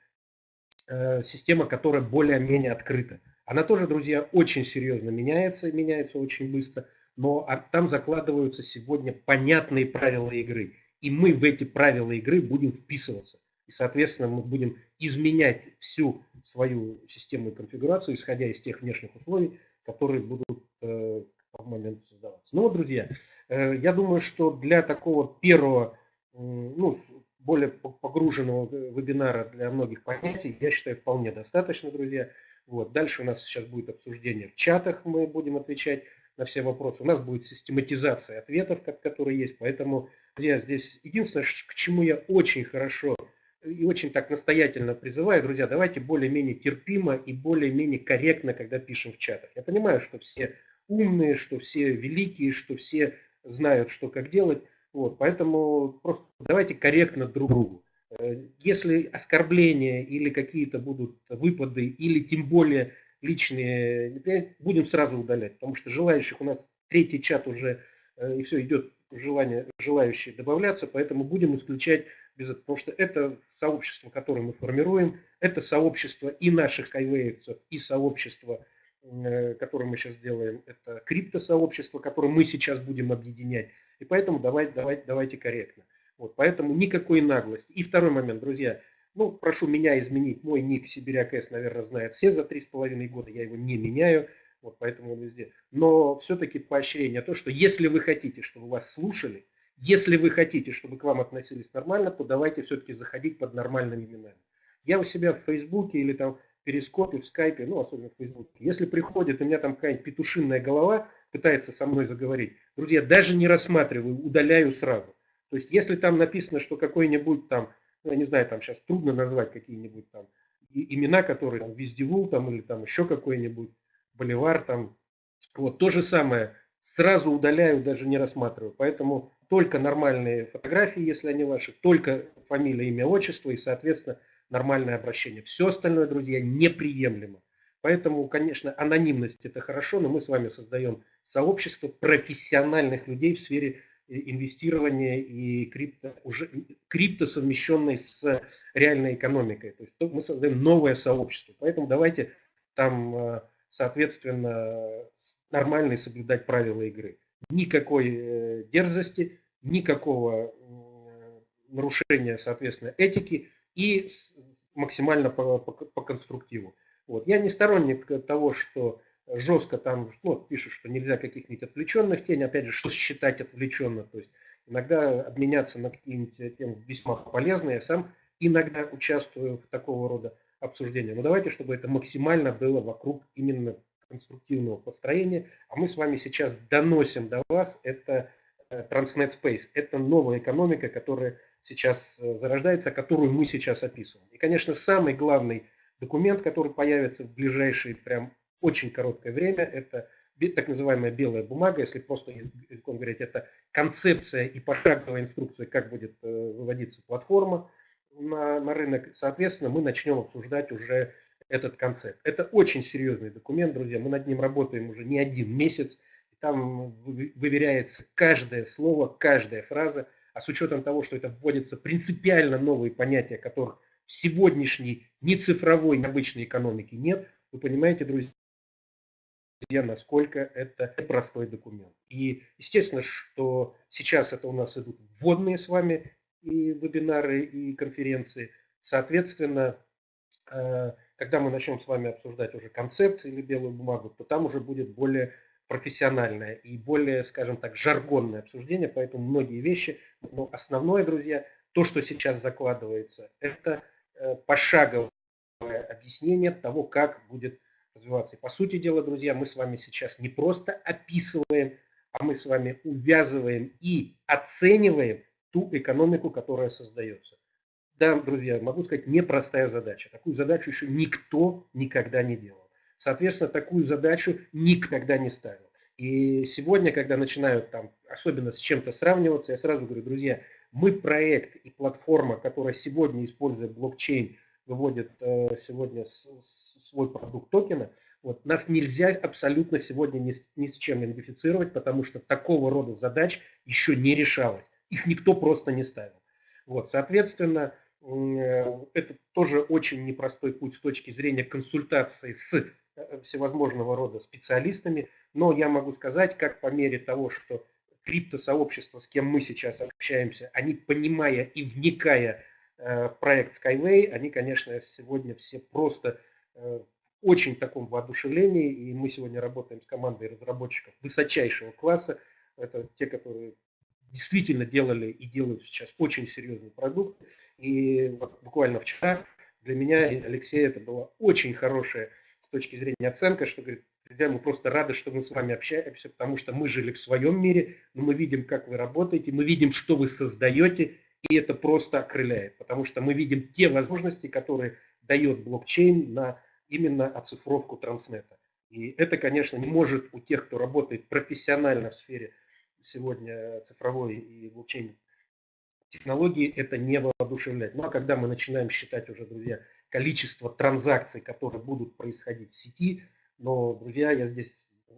э, система, которая более-менее открыта. Она тоже, друзья, очень серьезно меняется, меняется очень быстро, но там закладываются сегодня понятные правила игры. И мы в эти правила игры будем вписываться. И, соответственно, мы будем изменять всю свою систему и конфигурацию, исходя из тех внешних условий, которые будут э, момент создаваться. Ну вот, друзья, э, я думаю, что для такого первого, ну, более погруженного вебинара для многих понятий, я считаю, вполне достаточно, друзья. Вот. Дальше у нас сейчас будет обсуждение в чатах, мы будем отвечать на все вопросы. У нас будет систематизация ответов, которые есть. Поэтому, друзья, здесь единственное, к чему я очень хорошо и очень так настоятельно призываю, друзья, давайте более-менее терпимо и более-менее корректно, когда пишем в чатах. Я понимаю, что все умные, что все великие, что все знают, что как делать. Вот, поэтому просто давайте корректно друг другу. Э, если оскорбления или какие-то будут выпады, или тем более личные, будем сразу удалять, потому что желающих у нас третий чат уже, э, и все, идет желание, желающие добавляться, поэтому будем исключать без этого, потому что это сообщество, которое мы формируем, это сообщество и наших скайвейцев, и сообщество Э, который мы сейчас делаем, это криптосообщество, которое мы сейчас будем объединять. И поэтому давайте, давайте, давайте корректно. Вот, поэтому никакой наглости. И второй момент, друзья. Ну, прошу меня изменить. Мой ник Сибиряк С, наверное, знает все за три с половиной года. Я его не меняю. Вот поэтому он везде. Но все-таки поощрение то, что если вы хотите, чтобы вас слушали, если вы хотите, чтобы к вам относились нормально, то давайте все-таки заходить под нормальными именами. Я у себя в Фейсбуке или там Перископе, в Скайпе, ну, особенно в Фейсбуке, если приходит, у меня там какая-нибудь петушинная голова, пытается со мной заговорить, друзья, даже не рассматриваю, удаляю сразу. То есть, если там написано, что какой-нибудь там, ну, я не знаю, там сейчас трудно назвать какие-нибудь там имена, которые там Вездевул там или там еще какой-нибудь Боливар там, вот то же самое, сразу удаляю, даже не рассматриваю. Поэтому только нормальные фотографии, если они ваши, только фамилия, имя, отчество и, соответственно, нормальное обращение. Все остальное, друзья, неприемлемо. Поэтому, конечно, анонимность это хорошо, но мы с вами создаем сообщество профессиональных людей в сфере э, инвестирования и крипто, уже, крипто совмещенной с реальной экономикой. То есть мы создаем новое сообщество. Поэтому давайте там, э, соответственно, нормально соблюдать правила игры. Никакой э, дерзости, никакого нарушения, соответственно, этики и максимально по, по, по конструктиву. Вот. Я не сторонник того, что жестко там ну, пишут, что нельзя каких-нибудь отвлеченных тень, опять же, что считать отвлеченно, то есть иногда обменяться на какие-нибудь темы весьма полезные, я сам иногда участвую в такого рода обсуждения, но давайте, чтобы это максимально было вокруг именно конструктивного построения, а мы с вами сейчас доносим до вас это э, Transnet Space, это новая экономика, которая сейчас э, зарождается, которую мы сейчас описываем. И, конечно, самый главный документ, который появится в ближайшее прям очень короткое время. Это так называемая белая бумага, если просто языком говорить, это концепция и пошаговая инструкция, как будет э, выводиться платформа на, на рынок. Соответственно, мы начнем обсуждать уже этот концепт. Это очень серьезный документ, друзья. Мы над ним работаем уже не один месяц. Там выверяется каждое слово, каждая фраза. А с учетом того, что это вводятся принципиально новые понятия, которых в сегодняшней ни цифровой, ни обычной экономике нет, вы понимаете, друзья, насколько это простой документ. И естественно, что сейчас это у нас идут вводные с вами и вебинары, и конференции. Соответственно, э, когда мы начнем с вами обсуждать уже концепт или белую бумагу, то там уже будет более профессиональное и более, скажем так, жаргонное обсуждение, поэтому многие вещи, но основное, друзья, то, что сейчас закладывается, это Э, пошаговое объяснение того, как будет развиваться. И по сути дела, друзья, мы с вами сейчас не просто описываем, а мы с вами увязываем и оцениваем ту экономику, которая создается. Да, друзья, могу сказать, непростая задача. Такую задачу еще никто никогда не делал. Соответственно, такую задачу никогда не ставил. И сегодня, когда начинают там, особенно с чем-то сравниваться, я сразу говорю, друзья, мы проект и платформа, которая сегодня использует блокчейн, выводит э, сегодня свой продукт токена, вот, нас нельзя абсолютно сегодня ни с, ни с чем идентифицировать, потому что такого рода задач еще не решалось. Их никто просто не ставил. Вот, соответственно, э, это тоже очень непростой путь с точки зрения консультации с всевозможного рода специалистами, но я могу сказать, как по мере того, что криптосообщество, с кем мы сейчас общаемся, они, понимая и вникая э, в проект Skyway, они, конечно, сегодня все просто э, в очень таком воодушевлении, и мы сегодня работаем с командой разработчиков высочайшего класса, это те, которые действительно делали и делают сейчас очень серьезный продукт, и вот буквально вчера для меня и Алексея это была очень хорошая с точки зрения оценка, что говорит, Друзья, мы просто рады, что мы с вами общаемся, потому что мы жили в своем мире, но мы видим, как вы работаете, мы видим, что вы создаете, и это просто окрыляет, потому что мы видим те возможности, которые дает блокчейн на именно оцифровку транснета. И это, конечно, не может у тех, кто работает профессионально в сфере сегодня цифровой и блокчейн технологии, это не воодушевлять. Ну а когда мы начинаем считать уже, друзья, количество транзакций, которые будут происходить в сети, но, друзья, я здесь,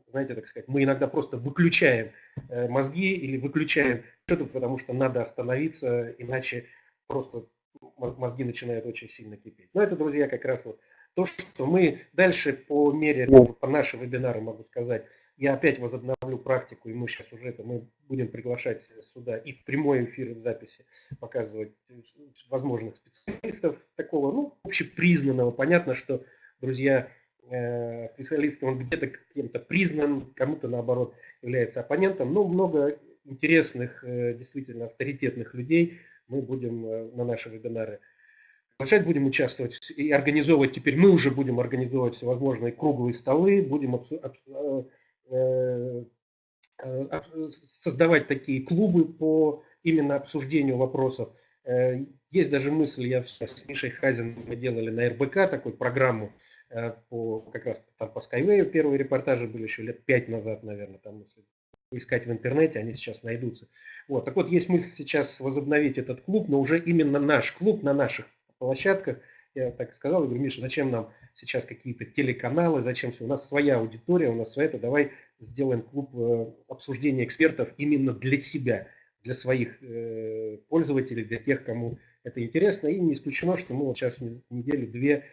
знаете, так сказать, мы иногда просто выключаем э, мозги или выключаем что-то, потому что надо остановиться, иначе просто мозги начинают очень сильно кипеть. Но это, друзья, как раз вот то, что мы дальше по мере, по нашим вебинарам могу сказать, я опять возобновлю практику, и мы сейчас уже это, мы будем приглашать сюда и в прямой эфир, и в записи показывать возможных специалистов такого, ну, общепризнанного. Понятно, что, друзья, Э, специалистом, он где-то кем-то признан, кому-то наоборот является оппонентом. Но много интересных, э, действительно авторитетных людей мы будем э, на наши вебинары приглашать, будем участвовать и организовывать, теперь мы уже будем организовывать всевозможные круглые столы, будем э, создавать такие клубы по именно обсуждению вопросов. Есть даже мысль, я с Мишей Хазин мы делали на РБК такую программу по как раз там по Skyway, первые репортажи были еще лет пять назад, наверное, там если искать в интернете, они сейчас найдутся. Вот. Так вот, есть мысль сейчас возобновить этот клуб, но уже именно наш клуб на наших площадках. Я так сказал, говорю, Миша, зачем нам сейчас какие-то телеканалы, зачем все? У нас своя аудитория, у нас своя, это давай сделаем клуб э, обсуждения экспертов именно для себя, для своих э, пользователей, для тех, кому это интересно. И не исключено, что мы вот сейчас неделю-две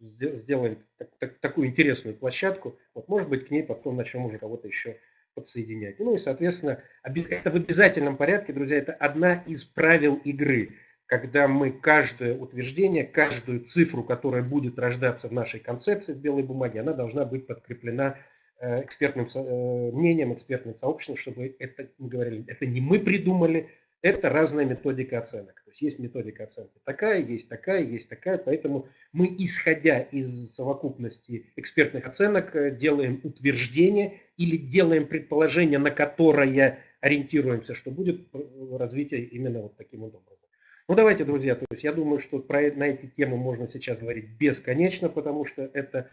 сделаем так, так, такую интересную площадку. Вот, может быть, к ней потом начнем уже кого-то еще подсоединять. Ну и, соответственно, это в обязательном порядке, друзья, это одна из правил игры, когда мы каждое утверждение, каждую цифру, которая будет рождаться в нашей концепции в белой бумаге, она должна быть подкреплена э, экспертным э, мнением, экспертным сообществом, чтобы это, мы говорили, это не мы придумали, это разная методика оценок. То есть есть методика оценки такая, есть такая, есть такая. Поэтому мы, исходя из совокупности экспертных оценок, э, делаем утверждение или делаем предположение, на которое ориентируемся, что будет развитие именно вот таким вот образом. Ну давайте, друзья, то есть я думаю, что про, на эти темы можно сейчас говорить бесконечно, потому что это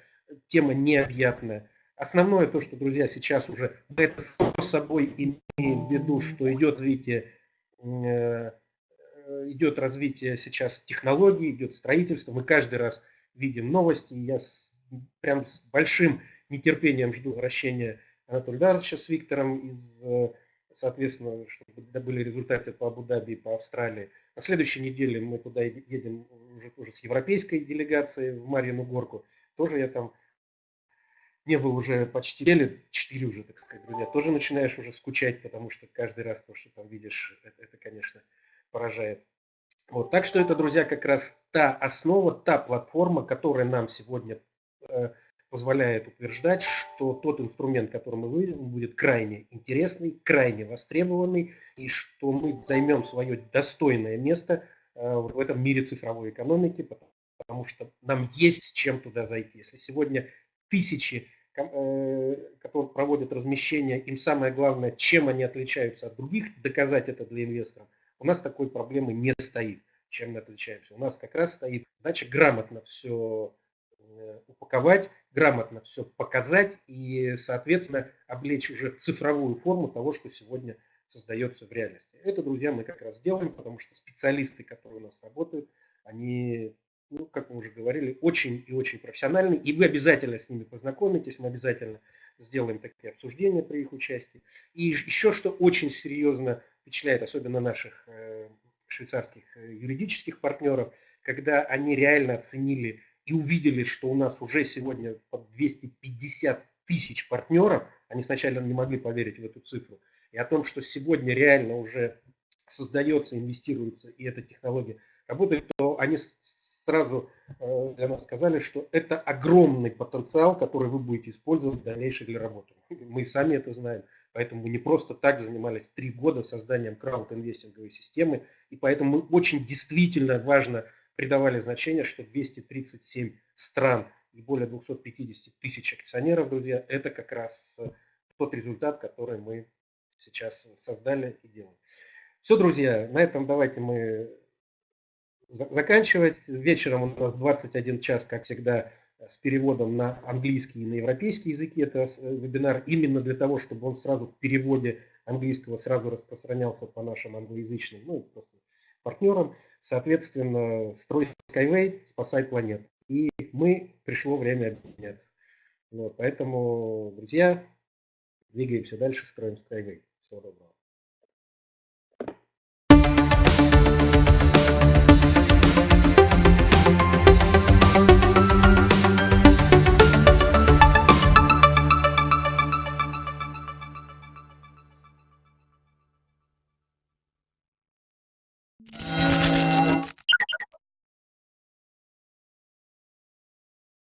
тема необъятная. Основное то, что, друзья, сейчас уже мы это само собой имеем в виду, что идет развитие Э, идет развитие сейчас технологий, идет строительство. Мы каждый раз видим новости. Я с, прям с большим нетерпением жду возвращения Анатолия Даровича с Виктором из, э, соответственно, чтобы были результаты по Абу-Даби и по Австралии. На следующей неделе мы туда едем уже тоже с европейской делегацией в Марьину Горку. Тоже я там не был уже почти недели, четыре уже, так сказать, друзья, тоже начинаешь уже скучать, потому что каждый раз то, что там видишь, это, это конечно, поражает. Вот, так что это, друзья, как раз та основа, та платформа, которая нам сегодня э, позволяет утверждать, что тот инструмент, который мы выведем, будет крайне интересный, крайне востребованный, и что мы займем свое достойное место э, в этом мире цифровой экономики, потому что нам есть с чем туда зайти. Если сегодня тысячи, э, которые проводят размещение, им самое главное, чем они отличаются от других, доказать это для инвесторов. У нас такой проблемы не стоит, чем мы отличаемся. У нас как раз стоит задача грамотно все э, упаковать, грамотно все показать и, соответственно, облечь уже в цифровую форму того, что сегодня создается в реальности. Это, друзья, мы как раз делаем, потому что специалисты, которые у нас работают, они ну, как мы уже говорили, очень и очень профессиональны, и вы обязательно с ними познакомитесь, мы обязательно сделаем такие обсуждения при их участии. И еще что очень серьезно впечатляет, особенно наших э, швейцарских э, юридических партнеров, когда они реально оценили и увидели, что у нас уже сегодня под 250 тысяч партнеров, они сначала не могли поверить в эту цифру, и о том, что сегодня реально уже создается, инвестируется, и эта технология работает, то они сразу э, для нас сказали, что это огромный потенциал, который вы будете использовать в дальнейшей для работы. Мы сами это знаем. Поэтому мы не просто так занимались три года созданием крауд-инвестинговой системы. И поэтому очень действительно важно придавали значение, что 237 стран и более 250 тысяч акционеров, друзья, это как раз э, тот результат, который мы сейчас создали и делаем. Все, друзья, на этом давайте мы заканчивать. Вечером у нас 21 час, как всегда, с переводом на английский и на европейский языки. Это э, вебинар именно для того, чтобы он сразу в переводе английского сразу распространялся по нашим англоязычным ну, просто партнерам. Соответственно, строй Skyway, спасай планету. И мы, пришло время объединяться. Вот, поэтому, друзья, двигаемся дальше, строим Skyway. Всего доброго.